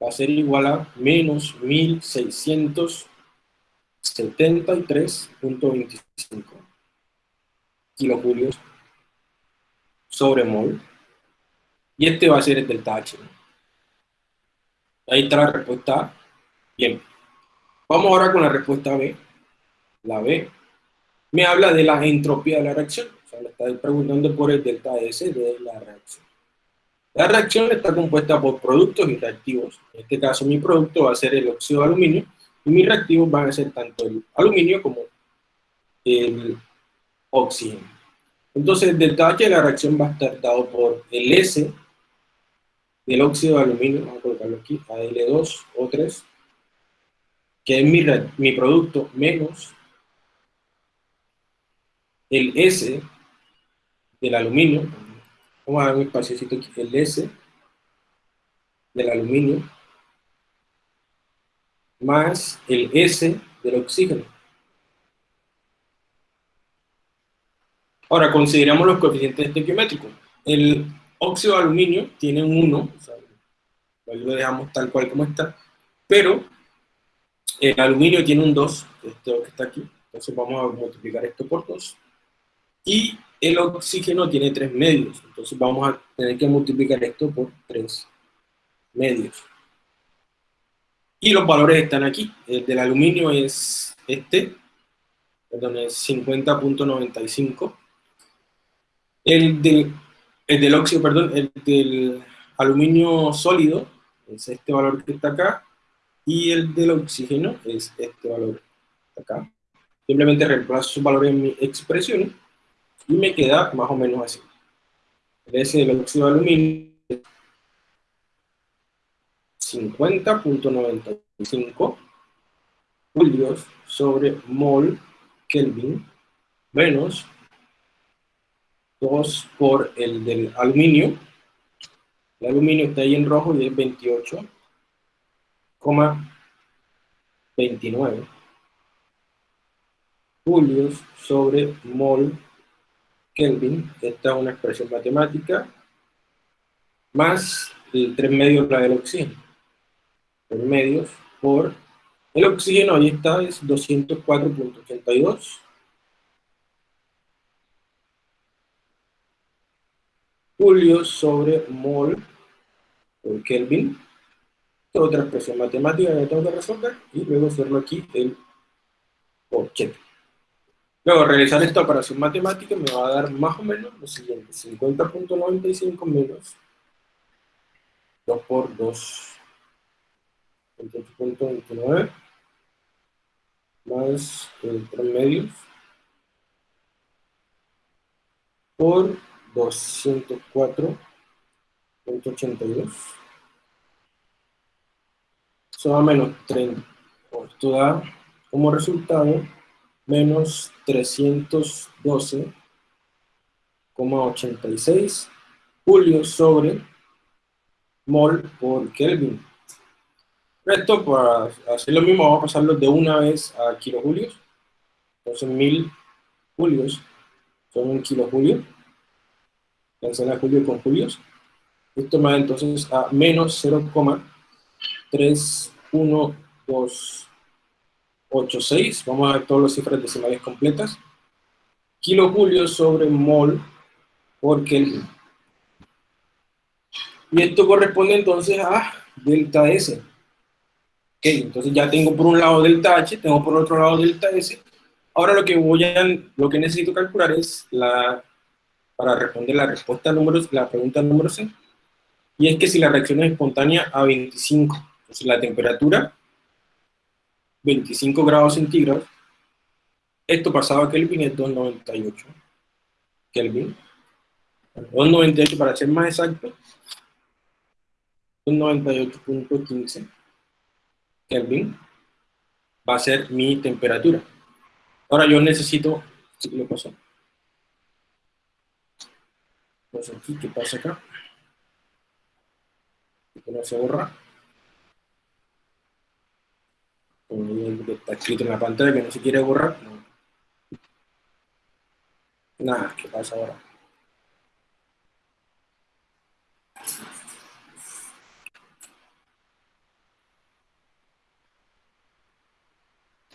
va a ser igual a menos 1673.25 kilojulios sobre mol. Y este va a ser el delta H. Ahí está la respuesta A. Bien. Vamos ahora con la respuesta B. La B me habla de la entropía de la reacción. O sea, está preguntando por el delta S de la reacción. La reacción está compuesta por productos y reactivos. En este caso, mi producto va a ser el óxido de aluminio y mis reactivos van a ser tanto el aluminio como el oxígeno. Entonces, el H de la reacción va a estar dado por el S del óxido de aluminio, vamos a colocarlo aquí, AL2 o 3, que es mi, mi producto, menos el S del aluminio, vamos a dar un espacio aquí, el S del aluminio, más el S del oxígeno. Ahora, consideramos los coeficientes estequiométricos. El óxido de aluminio tiene un 1, o sea, lo dejamos tal cual como está, pero el aluminio tiene un 2, este que está aquí, entonces vamos a multiplicar esto por 2. Y el oxígeno tiene 3 medios, entonces vamos a tener que multiplicar esto por 3 medios. Y los valores están aquí. El del aluminio es este, perdón, es 50.95. El, el del óxido, perdón, el del aluminio sólido es este valor que está acá, y el del oxígeno es este valor acá. Simplemente reemplazo sus valores en mi expresión y me queda más o menos así. El S del óxido de aluminio 50.95 julios sobre mol Kelvin menos 2 por el del aluminio. El aluminio está ahí en rojo y es 28,29 julios sobre mol Kelvin. Esta es una expresión matemática más el 3 medios la del oxígeno. 3 medios por el oxígeno, ahí está, es 204.82 Julio sobre mol por Kelvin. Otra expresión matemática que tengo que resolver y luego hacerlo aquí el por Luego, realizar esta operación matemática me va a dar más o menos lo siguiente, 50.95 menos 2 por 2, 28.29, más el 3 medios, por 204.82. Eso da menos 30. Esto da como resultado menos 312,86 julio sobre mol por Kelvin. Esto, para hacer lo mismo, vamos a pasarlo de una vez a kilojulios. Entonces, mil julios son un kilojulio. Cancela julio con julios. Esto me da entonces a menos 0,3126. Vamos a ver todas las cifras decimales completas. Kilojulio sobre mol por Kelvin. Y esto corresponde entonces a delta S. Ok, entonces ya tengo por un lado delta H, tengo por otro lado delta S. Ahora lo que voy a, lo que necesito calcular es la, para responder la respuesta número, la pregunta número C, y es que si la reacción es espontánea a 25, entonces la temperatura, 25 grados centígrados, esto pasado a Kelvin es 298 Kelvin, 298 para ser más exacto, 298.15 Kelvin va a ser mi temperatura. Ahora yo necesito, ¿qué le pasó? Pues aquí, ¿qué pasa acá? Que no se borra. Está escrito en la pantalla que no se quiere borrar. Nada, ¿qué pasa ahora?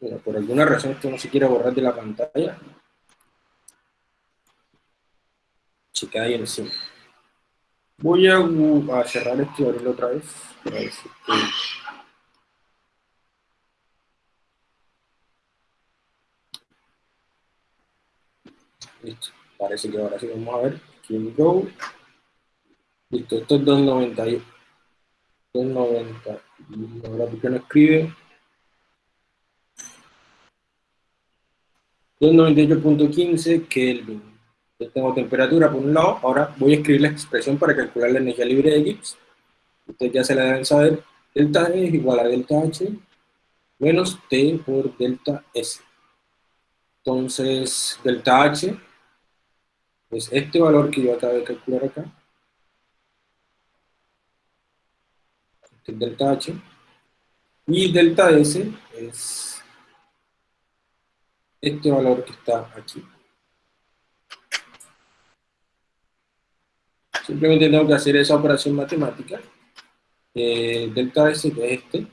Bueno, por alguna razón esto no se quiere borrar de la pantalla. Queda ahí encima. Voy a, a cerrar esto y otra vez. Listo. Parece que ahora sí vamos a ver. Here we go. Listo, esto es 290. 290. Ahora, ¿por qué no escribe? 298.15 Kelvin. Yo tengo temperatura por un lado, ahora voy a escribir la expresión para calcular la energía libre de Gibbs. Ustedes ya se la deben saber. Delta E es igual a delta H menos T por delta S. Entonces, delta H es este valor que yo acabo de calcular acá. Este es delta H. Y delta S es este valor que está aquí. Simplemente tengo que hacer esa operación matemática. Eh, delta S, que es este.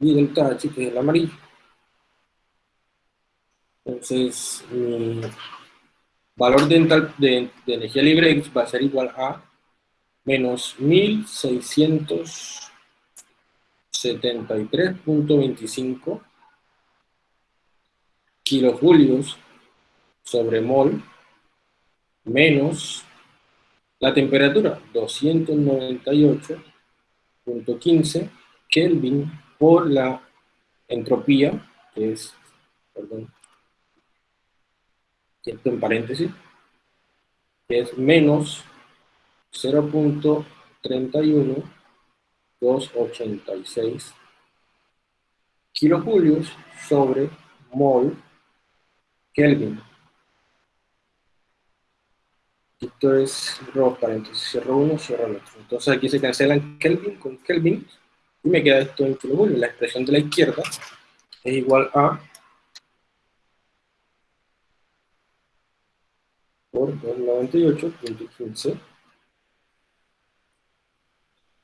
Y delta H, que es el amarillo. Entonces, mi valor de, de, de energía libre X va a ser igual a menos 1673.25 kilojulios sobre mol menos la temperatura 298.15 Kelvin por la entropía, que es, perdón, esto en paréntesis, que es menos 0.31286 kilojulios sobre mol Kelvin. Esto es rojo paréntesis, cierro uno, cierro el otro. Entonces aquí se cancelan Kelvin con Kelvin y me queda esto en kilojulios. La expresión de la izquierda es igual a por 298.15.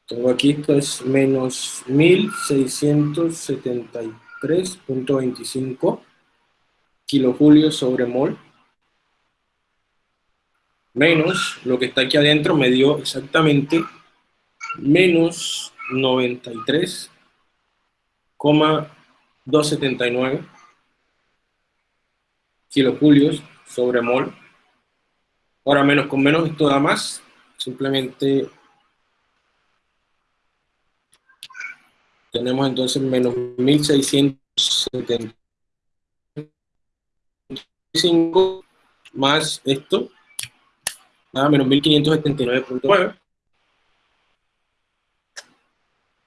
Tengo aquí, esto es menos 1673.25 kilojulios sobre mol, menos lo que está aquí adentro me dio exactamente menos 93,279 kilojulios sobre mol. Ahora menos con menos esto da más, simplemente tenemos entonces menos 1670 más esto, nada, menos 1579.9,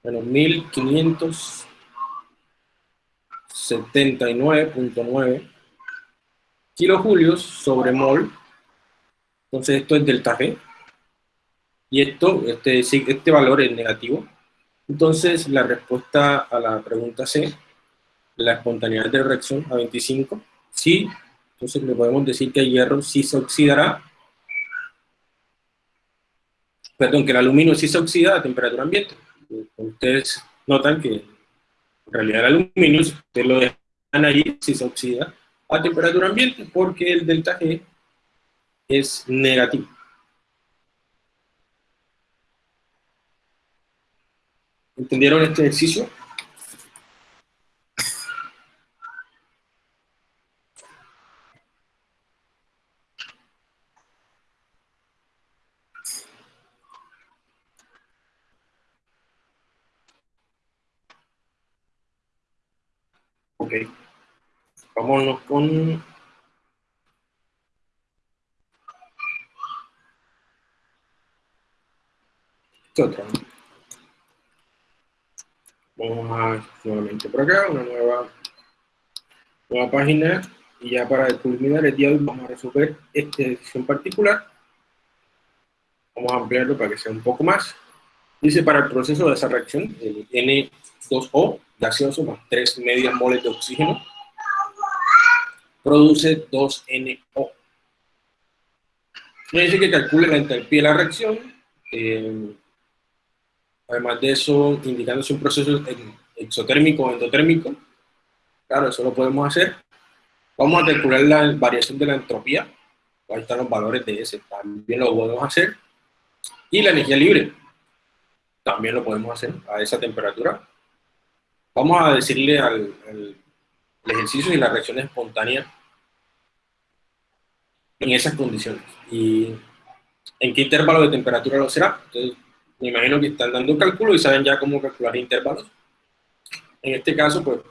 menos 1579.9 kilojulios sobre mol, entonces esto es delta G, y esto, este, este valor es negativo, entonces la respuesta a la pregunta C, la espontaneidad de reacción a 25, sí entonces le podemos decir que el hierro sí se oxidará, perdón, que el aluminio sí se oxida a temperatura ambiente. Ustedes notan que en realidad el aluminio, si ustedes lo dejan ahí, sí se oxida a temperatura ambiente, porque el delta G es negativo. ¿Entendieron este ejercicio? Ok. Vámonos con... ¿Qué otra? Vamos a nuevamente por acá, una nueva nueva página, y ya para culminar el día hoy vamos a resolver este ejercicio en particular. Vamos a ampliarlo para que sea un poco más. Dice, para el proceso de esa reacción, el N2O, gaseoso, más 3 medias moles de oxígeno, produce 2NO. Dice que calcule la entalpía de la reacción, eh, además de eso, indicándose un proceso exotérmico o endotérmico. Claro, eso lo podemos hacer. Vamos a calcular la variación de la entropía. Ahí están los valores de ese, también lo podemos hacer. Y la energía libre, también lo podemos hacer a esa temperatura. Vamos a decirle al, ejercicio y la reacción espontánea en esas condiciones. ¿Y en qué intervalo de temperatura lo será? Entonces, me imagino que están dando cálculo y saben ya cómo calcular intervalos. En este caso, pues,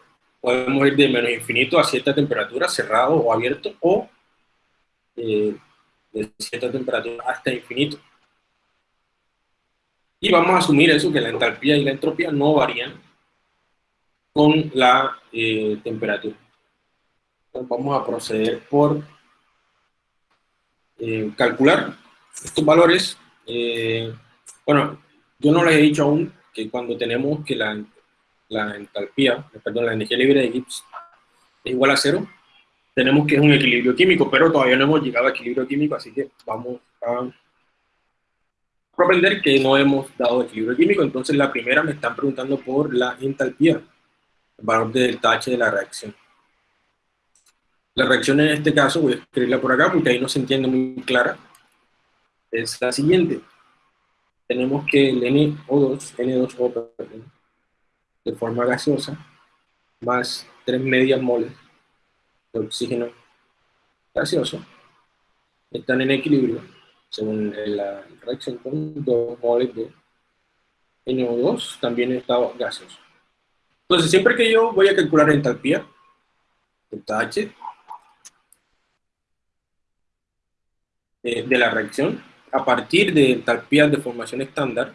podemos ir de menos infinito a cierta temperatura, cerrado o abierto, o eh, de cierta temperatura hasta infinito. Y vamos a asumir eso, que la entalpía y la entropía no varían con la eh, temperatura. Entonces vamos a proceder por eh, calcular estos valores. Eh, bueno, yo no les he dicho aún que cuando tenemos que la, la entalpía, perdón, la energía libre de Gibbs es igual a cero, tenemos que es un equilibrio químico, pero todavía no hemos llegado a equilibrio químico, así que vamos a aprender que no hemos dado equilibrio químico, entonces la primera me están preguntando por la entalpía, el valor del H de la reacción. La reacción en este caso, voy a escribirla por acá porque ahí no se entiende muy clara, es la siguiente. Tenemos que el NO2, N2O, de forma gaseosa, más 3 medias moles de oxígeno gaseoso, están en equilibrio según la reacción con 2 moles de NO2, también estado gaseoso. Entonces, siempre que yo voy a calcular entalpía, delta H, eh, de la reacción, a partir de entalpías de formación estándar,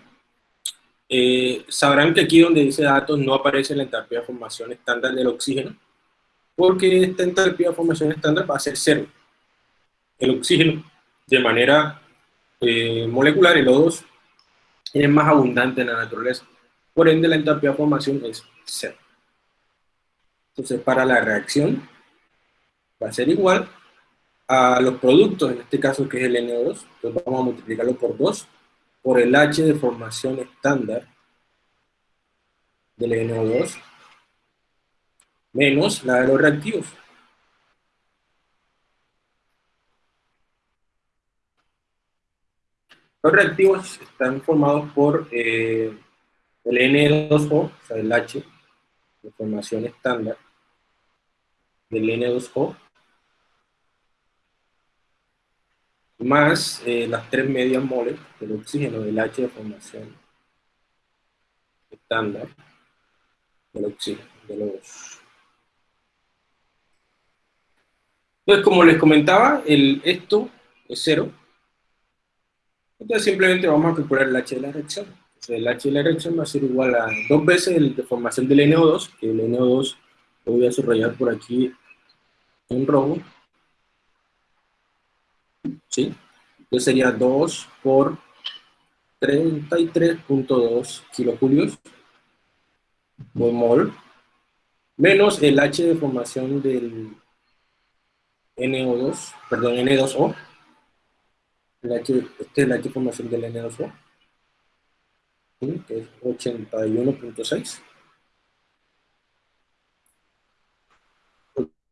eh, sabrán que aquí donde dice datos no aparece la entalpía de formación estándar del oxígeno, porque esta entalpía de formación estándar va a ser cero. El oxígeno, de manera eh, molecular, el O2, es más abundante en la naturaleza. Por ende, la entalpía de formación es cero. Entonces, para la reacción, va a ser igual a los productos, en este caso que es el NO2, entonces vamos a multiplicarlo por 2, por el H de formación estándar del NO2, menos la de los reactivos. Los reactivos están formados por eh, el N2O, o sea, el H, de formación estándar del N2O, más eh, las tres medias moles del oxígeno del H de formación estándar del oxígeno, de los... Entonces, como les comentaba, el, esto es cero, entonces simplemente vamos a calcular el H de la reacción. el H de la reacción va a ser igual a dos veces el de formación del NO2, que el NO2 lo voy a subrayar por aquí en rojo. ¿Sí? Entonces sería 2 por 33.2 kilojulios por mol, menos el H de formación del NO2, perdón, N2O, la H, esta es la H formación del N2O, que es 81.6.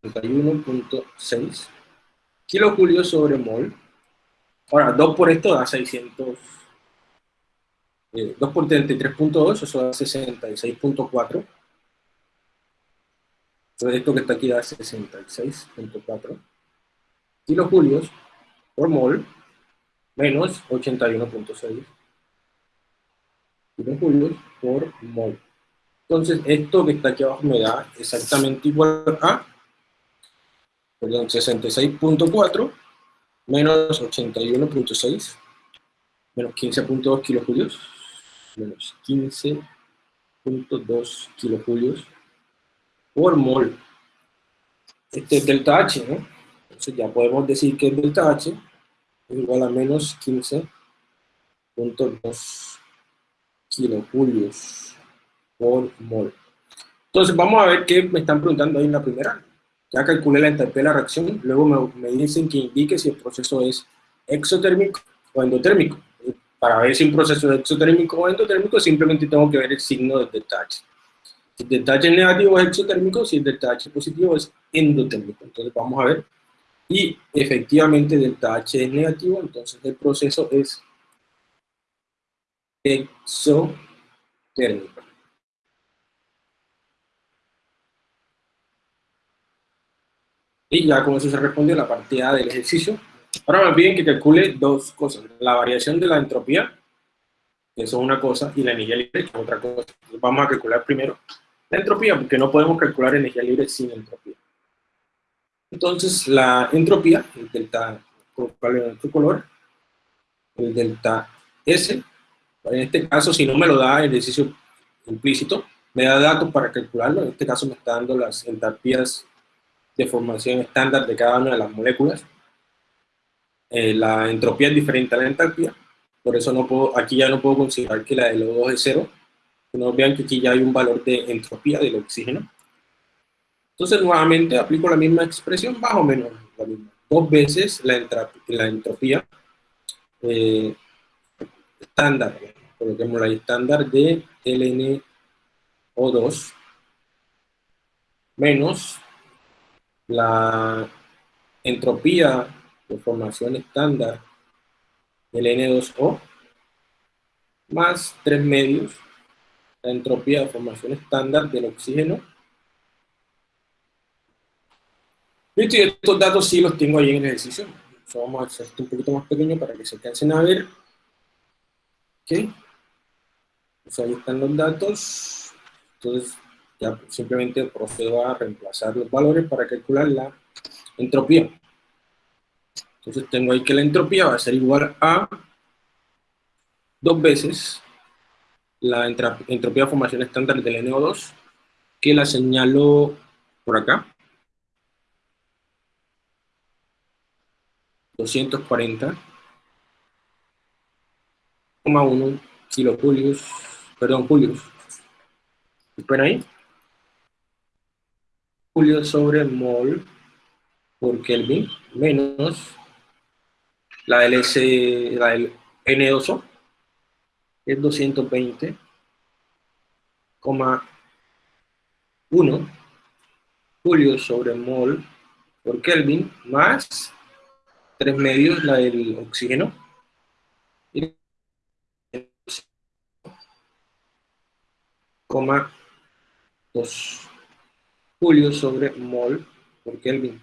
81.6 kilojulios sobre mol. Ahora, 2 por esto da 600. 2 eh, por 33.2, eso da 66.4. Entonces esto que está aquí da 66.4 kilojulios por mol menos 81.6 kilojulios por mol. Entonces, esto que está aquí abajo me da exactamente igual a, perdón, 66.4 menos 81.6 menos 15.2 kilojulios menos 15.2 kilojulios por mol. este es delta H, ¿no? Entonces ya podemos decir que delta H igual a menos 15.2 kilojulios por mol. Entonces vamos a ver qué me están preguntando ahí en la primera. Ya calculé la entalpía de la reacción, luego me, dicen que indique si el proceso es exotérmico o endotérmico. Para ver si un proceso es exotérmico o endotérmico, simplemente tengo que ver el signo del H. Si el H es negativo es exotérmico, si el H es positivo es endotérmico. Entonces vamos a ver. Y efectivamente delta H es negativo, entonces el proceso es exotérmico. Y ya con eso se respondió la partida del ejercicio. Ahora me piden que calcule dos cosas. La variación de la entropía, que eso es una cosa, y la energía libre, que es otra cosa. vamos a calcular primero la entropía, porque no podemos calcular energía libre sin entropía. Entonces, la entropía, el delta, ¿cuál es nuestro color? El delta S, en este caso, si no me lo da el ejercicio implícito, me da datos para calcularlo, en este caso me está dando las entalpías de formación estándar de cada una de las moléculas. Eh, la entropía es diferente a la entalpía, por eso no puedo, aquí ya no puedo considerar que la de los 2 es cero, no vean que aquí ya hay un valor de entropía del oxígeno. Entonces nuevamente aplico la misma expresión, más o menos la misma. Dos veces la, la entropía eh, estándar, coloquemos la estándar de LNO2 menos la entropía de formación estándar del N2O más 3 medios la entropía de formación estándar del oxígeno. Y estos datos sí los tengo ahí en el ejercicio. vamos a hacer esto un poquito más pequeño para que se alcancen a ver. Ok. Pues ahí están los datos. Entonces, ya simplemente procedo a reemplazar los valores para calcular la entropía. Entonces tengo ahí que la entropía va a ser igual a dos veces la entropía de formación estándar del NO2, que la señalo por acá. 240,1 kilojulios, perdón, julios. ¿Ven ahí? Julio sobre mol por Kelvin menos la S, la del N2O, es 220,1 julio sobre mol por Kelvin más 3 medios la del oxígeno y 2 julio sobre mol por Kelvin.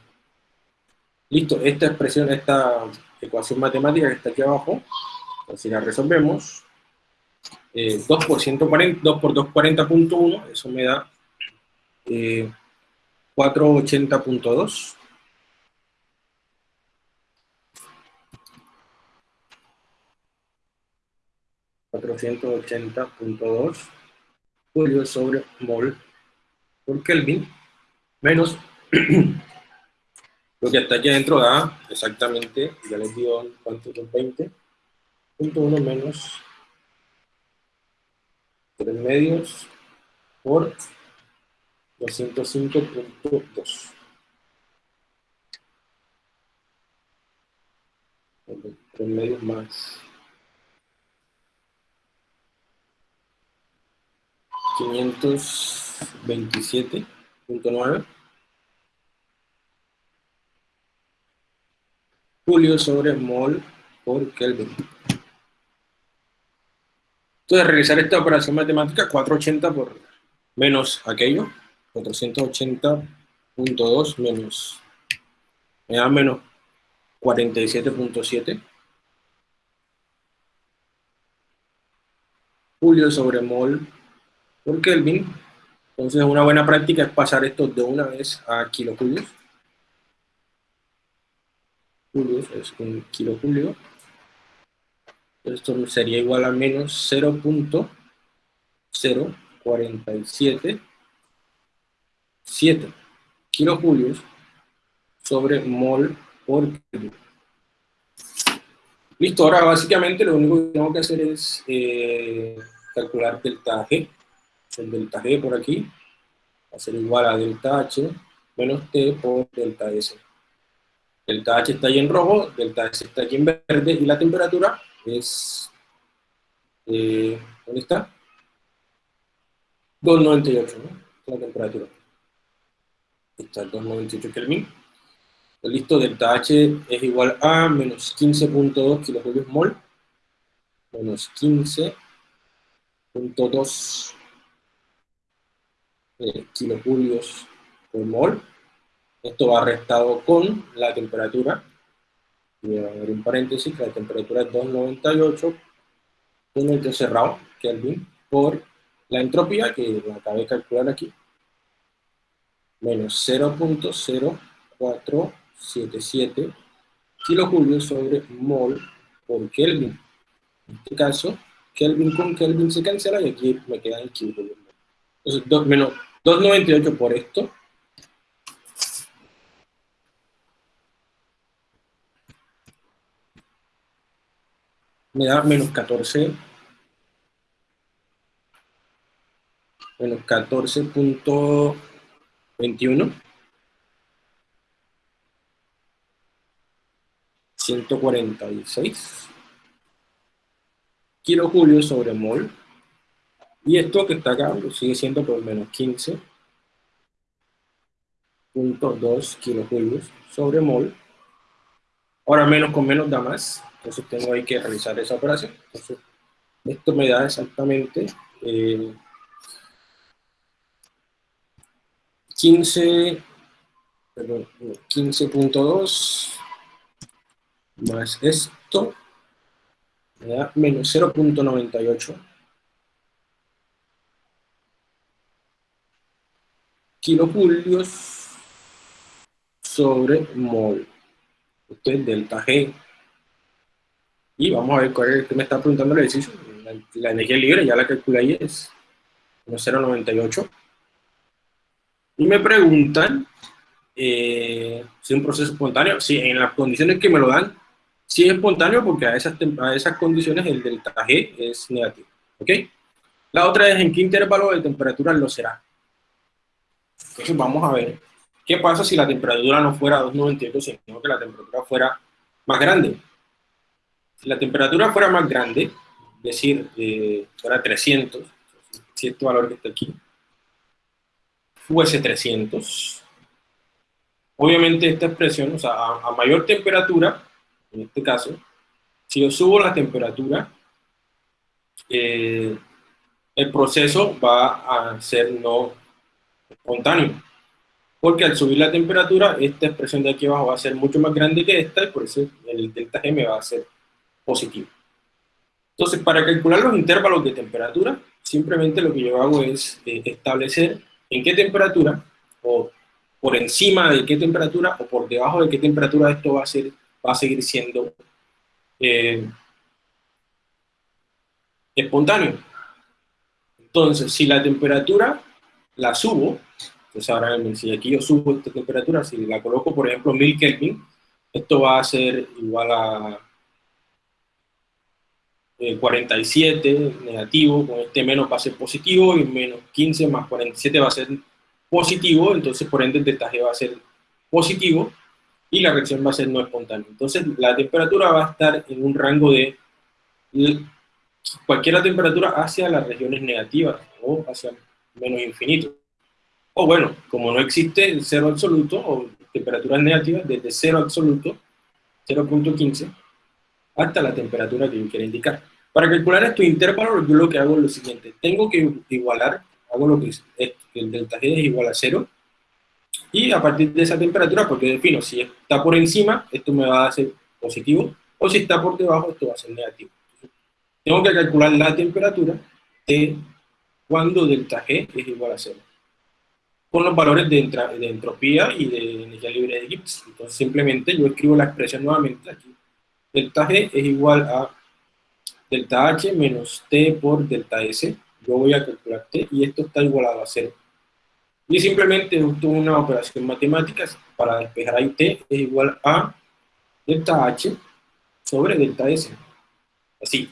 Listo, esta expresión, esta ecuación matemática que está aquí abajo, si la resolvemos, 2 por 140, 2 por 240.1, eso me da eh, 480.2. $480.2 julio sobre mol. Por Kelvin menos. Lo que está aquí adentro da exactamente, ya les digo cuánto son 20.1 menos 3 medios por 205.2. 3 medios más 527.9 Julio sobre mol por Kelvin. Entonces, realizar esta operación matemática, 480 por menos aquello, 480.2 menos, me da menos 47.7. Julio sobre mol por Kelvin. Entonces, una buena práctica es pasar esto de una vez a kilojulios. Julios es un kilojulio esto sería igual a menos 0.0477 kilojulios sobre mol por Kelvin. Listo, ahora básicamente lo único que tengo que hacer es eh, calcular delta G. El delta G por aquí va a ser igual a delta H menos T por delta S. Delta H está ahí en rojo, delta S está aquí en verde, y la temperatura es... Eh, ¿Dónde está? 298, ¿no? La temperatura. Está 298 Kelvin. Listo, delta H es igual a menos 15.2 kilojulios mol, menos 15.2 eh, kilojulios por mol. Esto va restado con la temperatura, voy a abrir un paréntesis, la temperatura es 298 con el cerrado, Kelvin, por la entropía, que la acabé de calcular aquí, menos 0.04 77 kilojulios sobre mol por Kelvin. En este caso, Kelvin con Kelvin se cancela y aquí me queda en kilojulios. Entonces, menos 298 por esto. Me da menos 14. Menos 14.21. 146 kilojulios sobre mol. Y esto que está acá sigue siendo por menos 15.2 kilojulios sobre mol. Ahora menos con menos da más, entonces tengo ahí que realizar esa operación. Entonces, esto me da exactamente eh, 15, 15.2 más esto, me da menos 0.98 kilojulios sobre mol. Esto es delta G. Y vamos a ver cuál es que me está preguntando el ejercicio. La, energía libre ya la calculé ahí, es 0.98. Y me preguntan eh, si es un proceso espontáneo. Si en las condiciones que me lo dan, si es espontáneo porque a esas, a esas condiciones el delta G es negativo. ¿Ok? La otra es en qué intervalo de temperatura lo será. Entonces vamos a ver qué pasa si la temperatura no fuera 298, sino que la temperatura fuera más grande. Si la temperatura fuera más grande, es decir, eh, fuera 300, cierto valor que está aquí, fuese 300, obviamente esta expresión, o sea, a mayor temperatura, en este caso, si yo subo la temperatura, eh, el proceso va a ser no espontáneo. Porque al subir la temperatura, esta expresión de aquí abajo va a ser mucho más grande que esta, y por eso el delta G va a ser positivo. Entonces, para calcular los intervalos de temperatura, simplemente lo que yo hago es eh, establecer en qué temperatura, o por encima de qué temperatura, o por debajo de qué temperatura esto va a ser va a seguir siendo eh, espontáneo. Entonces, si la temperatura la subo, entonces ahora si aquí yo subo esta temperatura, si la coloco por ejemplo 1000 Kelvin, esto va a ser igual a 47 eh, negativo, con este menos va a ser positivo, y menos 15 más 47 va a ser positivo, entonces por ende el G va a ser positivo, y la reacción va a ser no espontánea. Entonces, la temperatura va a estar en un rango de cualquier temperatura hacia las regiones negativas o hacia menos infinito. O bueno, como no existe cero absoluto o temperaturas negativas, desde cero absoluto, 0.15, hasta la temperatura que yo quiera indicar. Para calcular estos intervalos, yo lo que hago es lo siguiente. Tengo que igualar, hago lo que es, el delta G es igual a cero, y a partir de esa temperatura, porque defino si está por encima, esto me va a ser positivo, o si está por debajo, esto va a ser negativo. Tengo que calcular la temperatura de cuando delta G es igual a cero, con los valores de, de entropía y de energía libre de Gibbs. Entonces simplemente yo escribo la expresión nuevamente aquí. Delta G es igual a delta H menos T por delta S. Yo voy a calcular T y esto está igualado a cero. Y simplemente esto una operación matemática para despejar ahí t es igual a delta h sobre delta s. Así.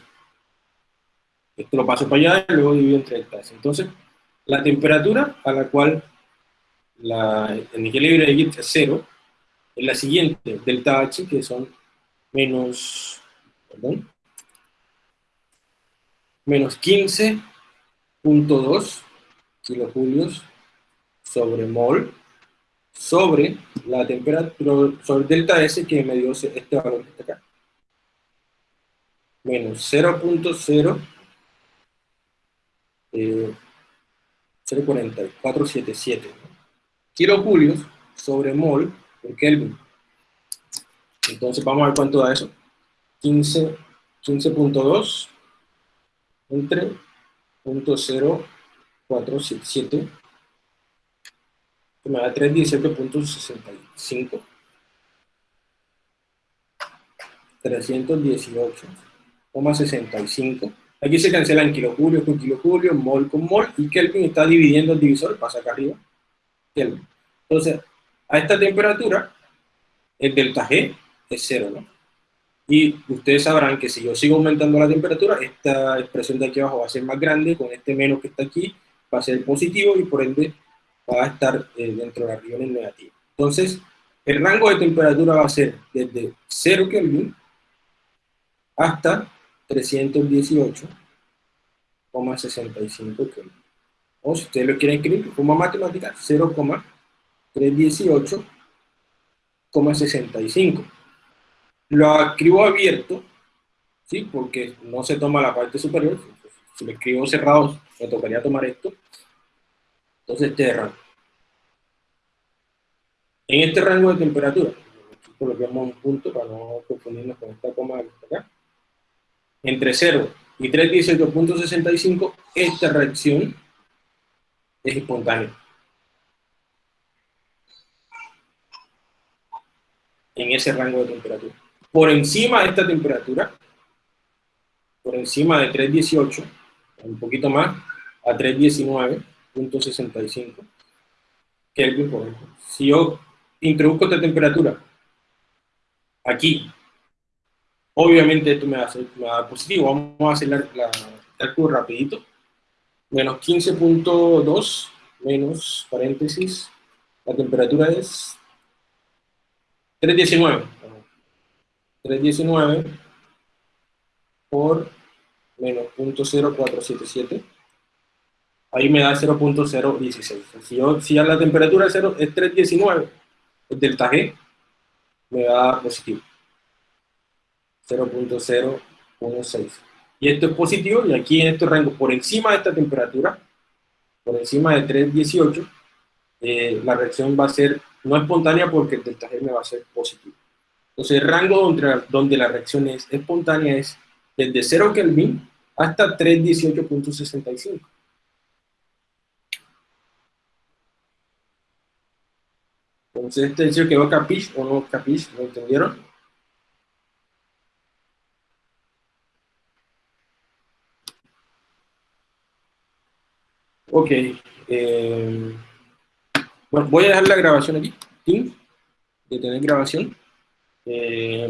Esto lo paso para allá y luego divido entre delta s. Entonces, la temperatura a la cual la energía libre de Gibbs es cero es la siguiente, delta h, que son menos, perdón, menos 15.2 kilojulios sobre mol sobre la temperatura, sobre delta S que me dio este valor que está acá. Menos 0.0 eh, 0.4477 kilojulios sobre mol por Kelvin. Entonces vamos a ver cuánto da eso. 15.2 15 entre 0.0477 que me da 317.65 318,65 aquí se cancelan kilojulios con kilojulios, mol con mol y Kelvin está dividiendo el divisor, pasa acá arriba Kelvin. entonces a esta temperatura el delta G es cero, ¿no? Y ustedes sabrán que si yo sigo aumentando la temperatura, esta expresión de aquí abajo va a ser más grande, con este menos que está aquí va a ser positivo y por ende va a estar eh, dentro de las regiones negativas. Entonces, el rango de temperatura va a ser desde 0 Kelvin hasta 318,65 Kelvin. O si ustedes lo quieren escribir como matemática, 0,318,65 lo escribo abierto, ¿sí? porque no se toma la parte superior, si lo escribo cerrado me tocaría tomar esto, entonces este rango. En este rango de temperatura, coloquemos un punto para no confundirnos con esta coma acá, entre 0 y 318.65, esta reacción es espontánea. En ese rango de temperatura por encima de esta temperatura, por encima de 318, un poquito más, a 319.65 Kelvin por ejemplo. Si yo introduzco esta temperatura aquí, obviamente esto me va a, hacer, positivo. Vamos a hacer la, la rapidito. Menos 15.2 menos paréntesis, la temperatura es 319. 319 por menos 0.0477, ahí me da 0.016. Si, si la temperatura es, 0, es 319, el delta G me da positivo. 0.016. Y esto es positivo, y aquí en este rango, por encima de esta temperatura, por encima de 318, eh, la reacción va a ser no espontánea porque el delta G va a ser positivo. Entonces el rango donde, donde la reacción es espontánea es desde 0 Kelvin hasta 318.65. Entonces este que quedó capish o no ¿lo entendieron? Ok. Eh, bueno, voy a dejar la grabación aquí. De tener grabación. Eh,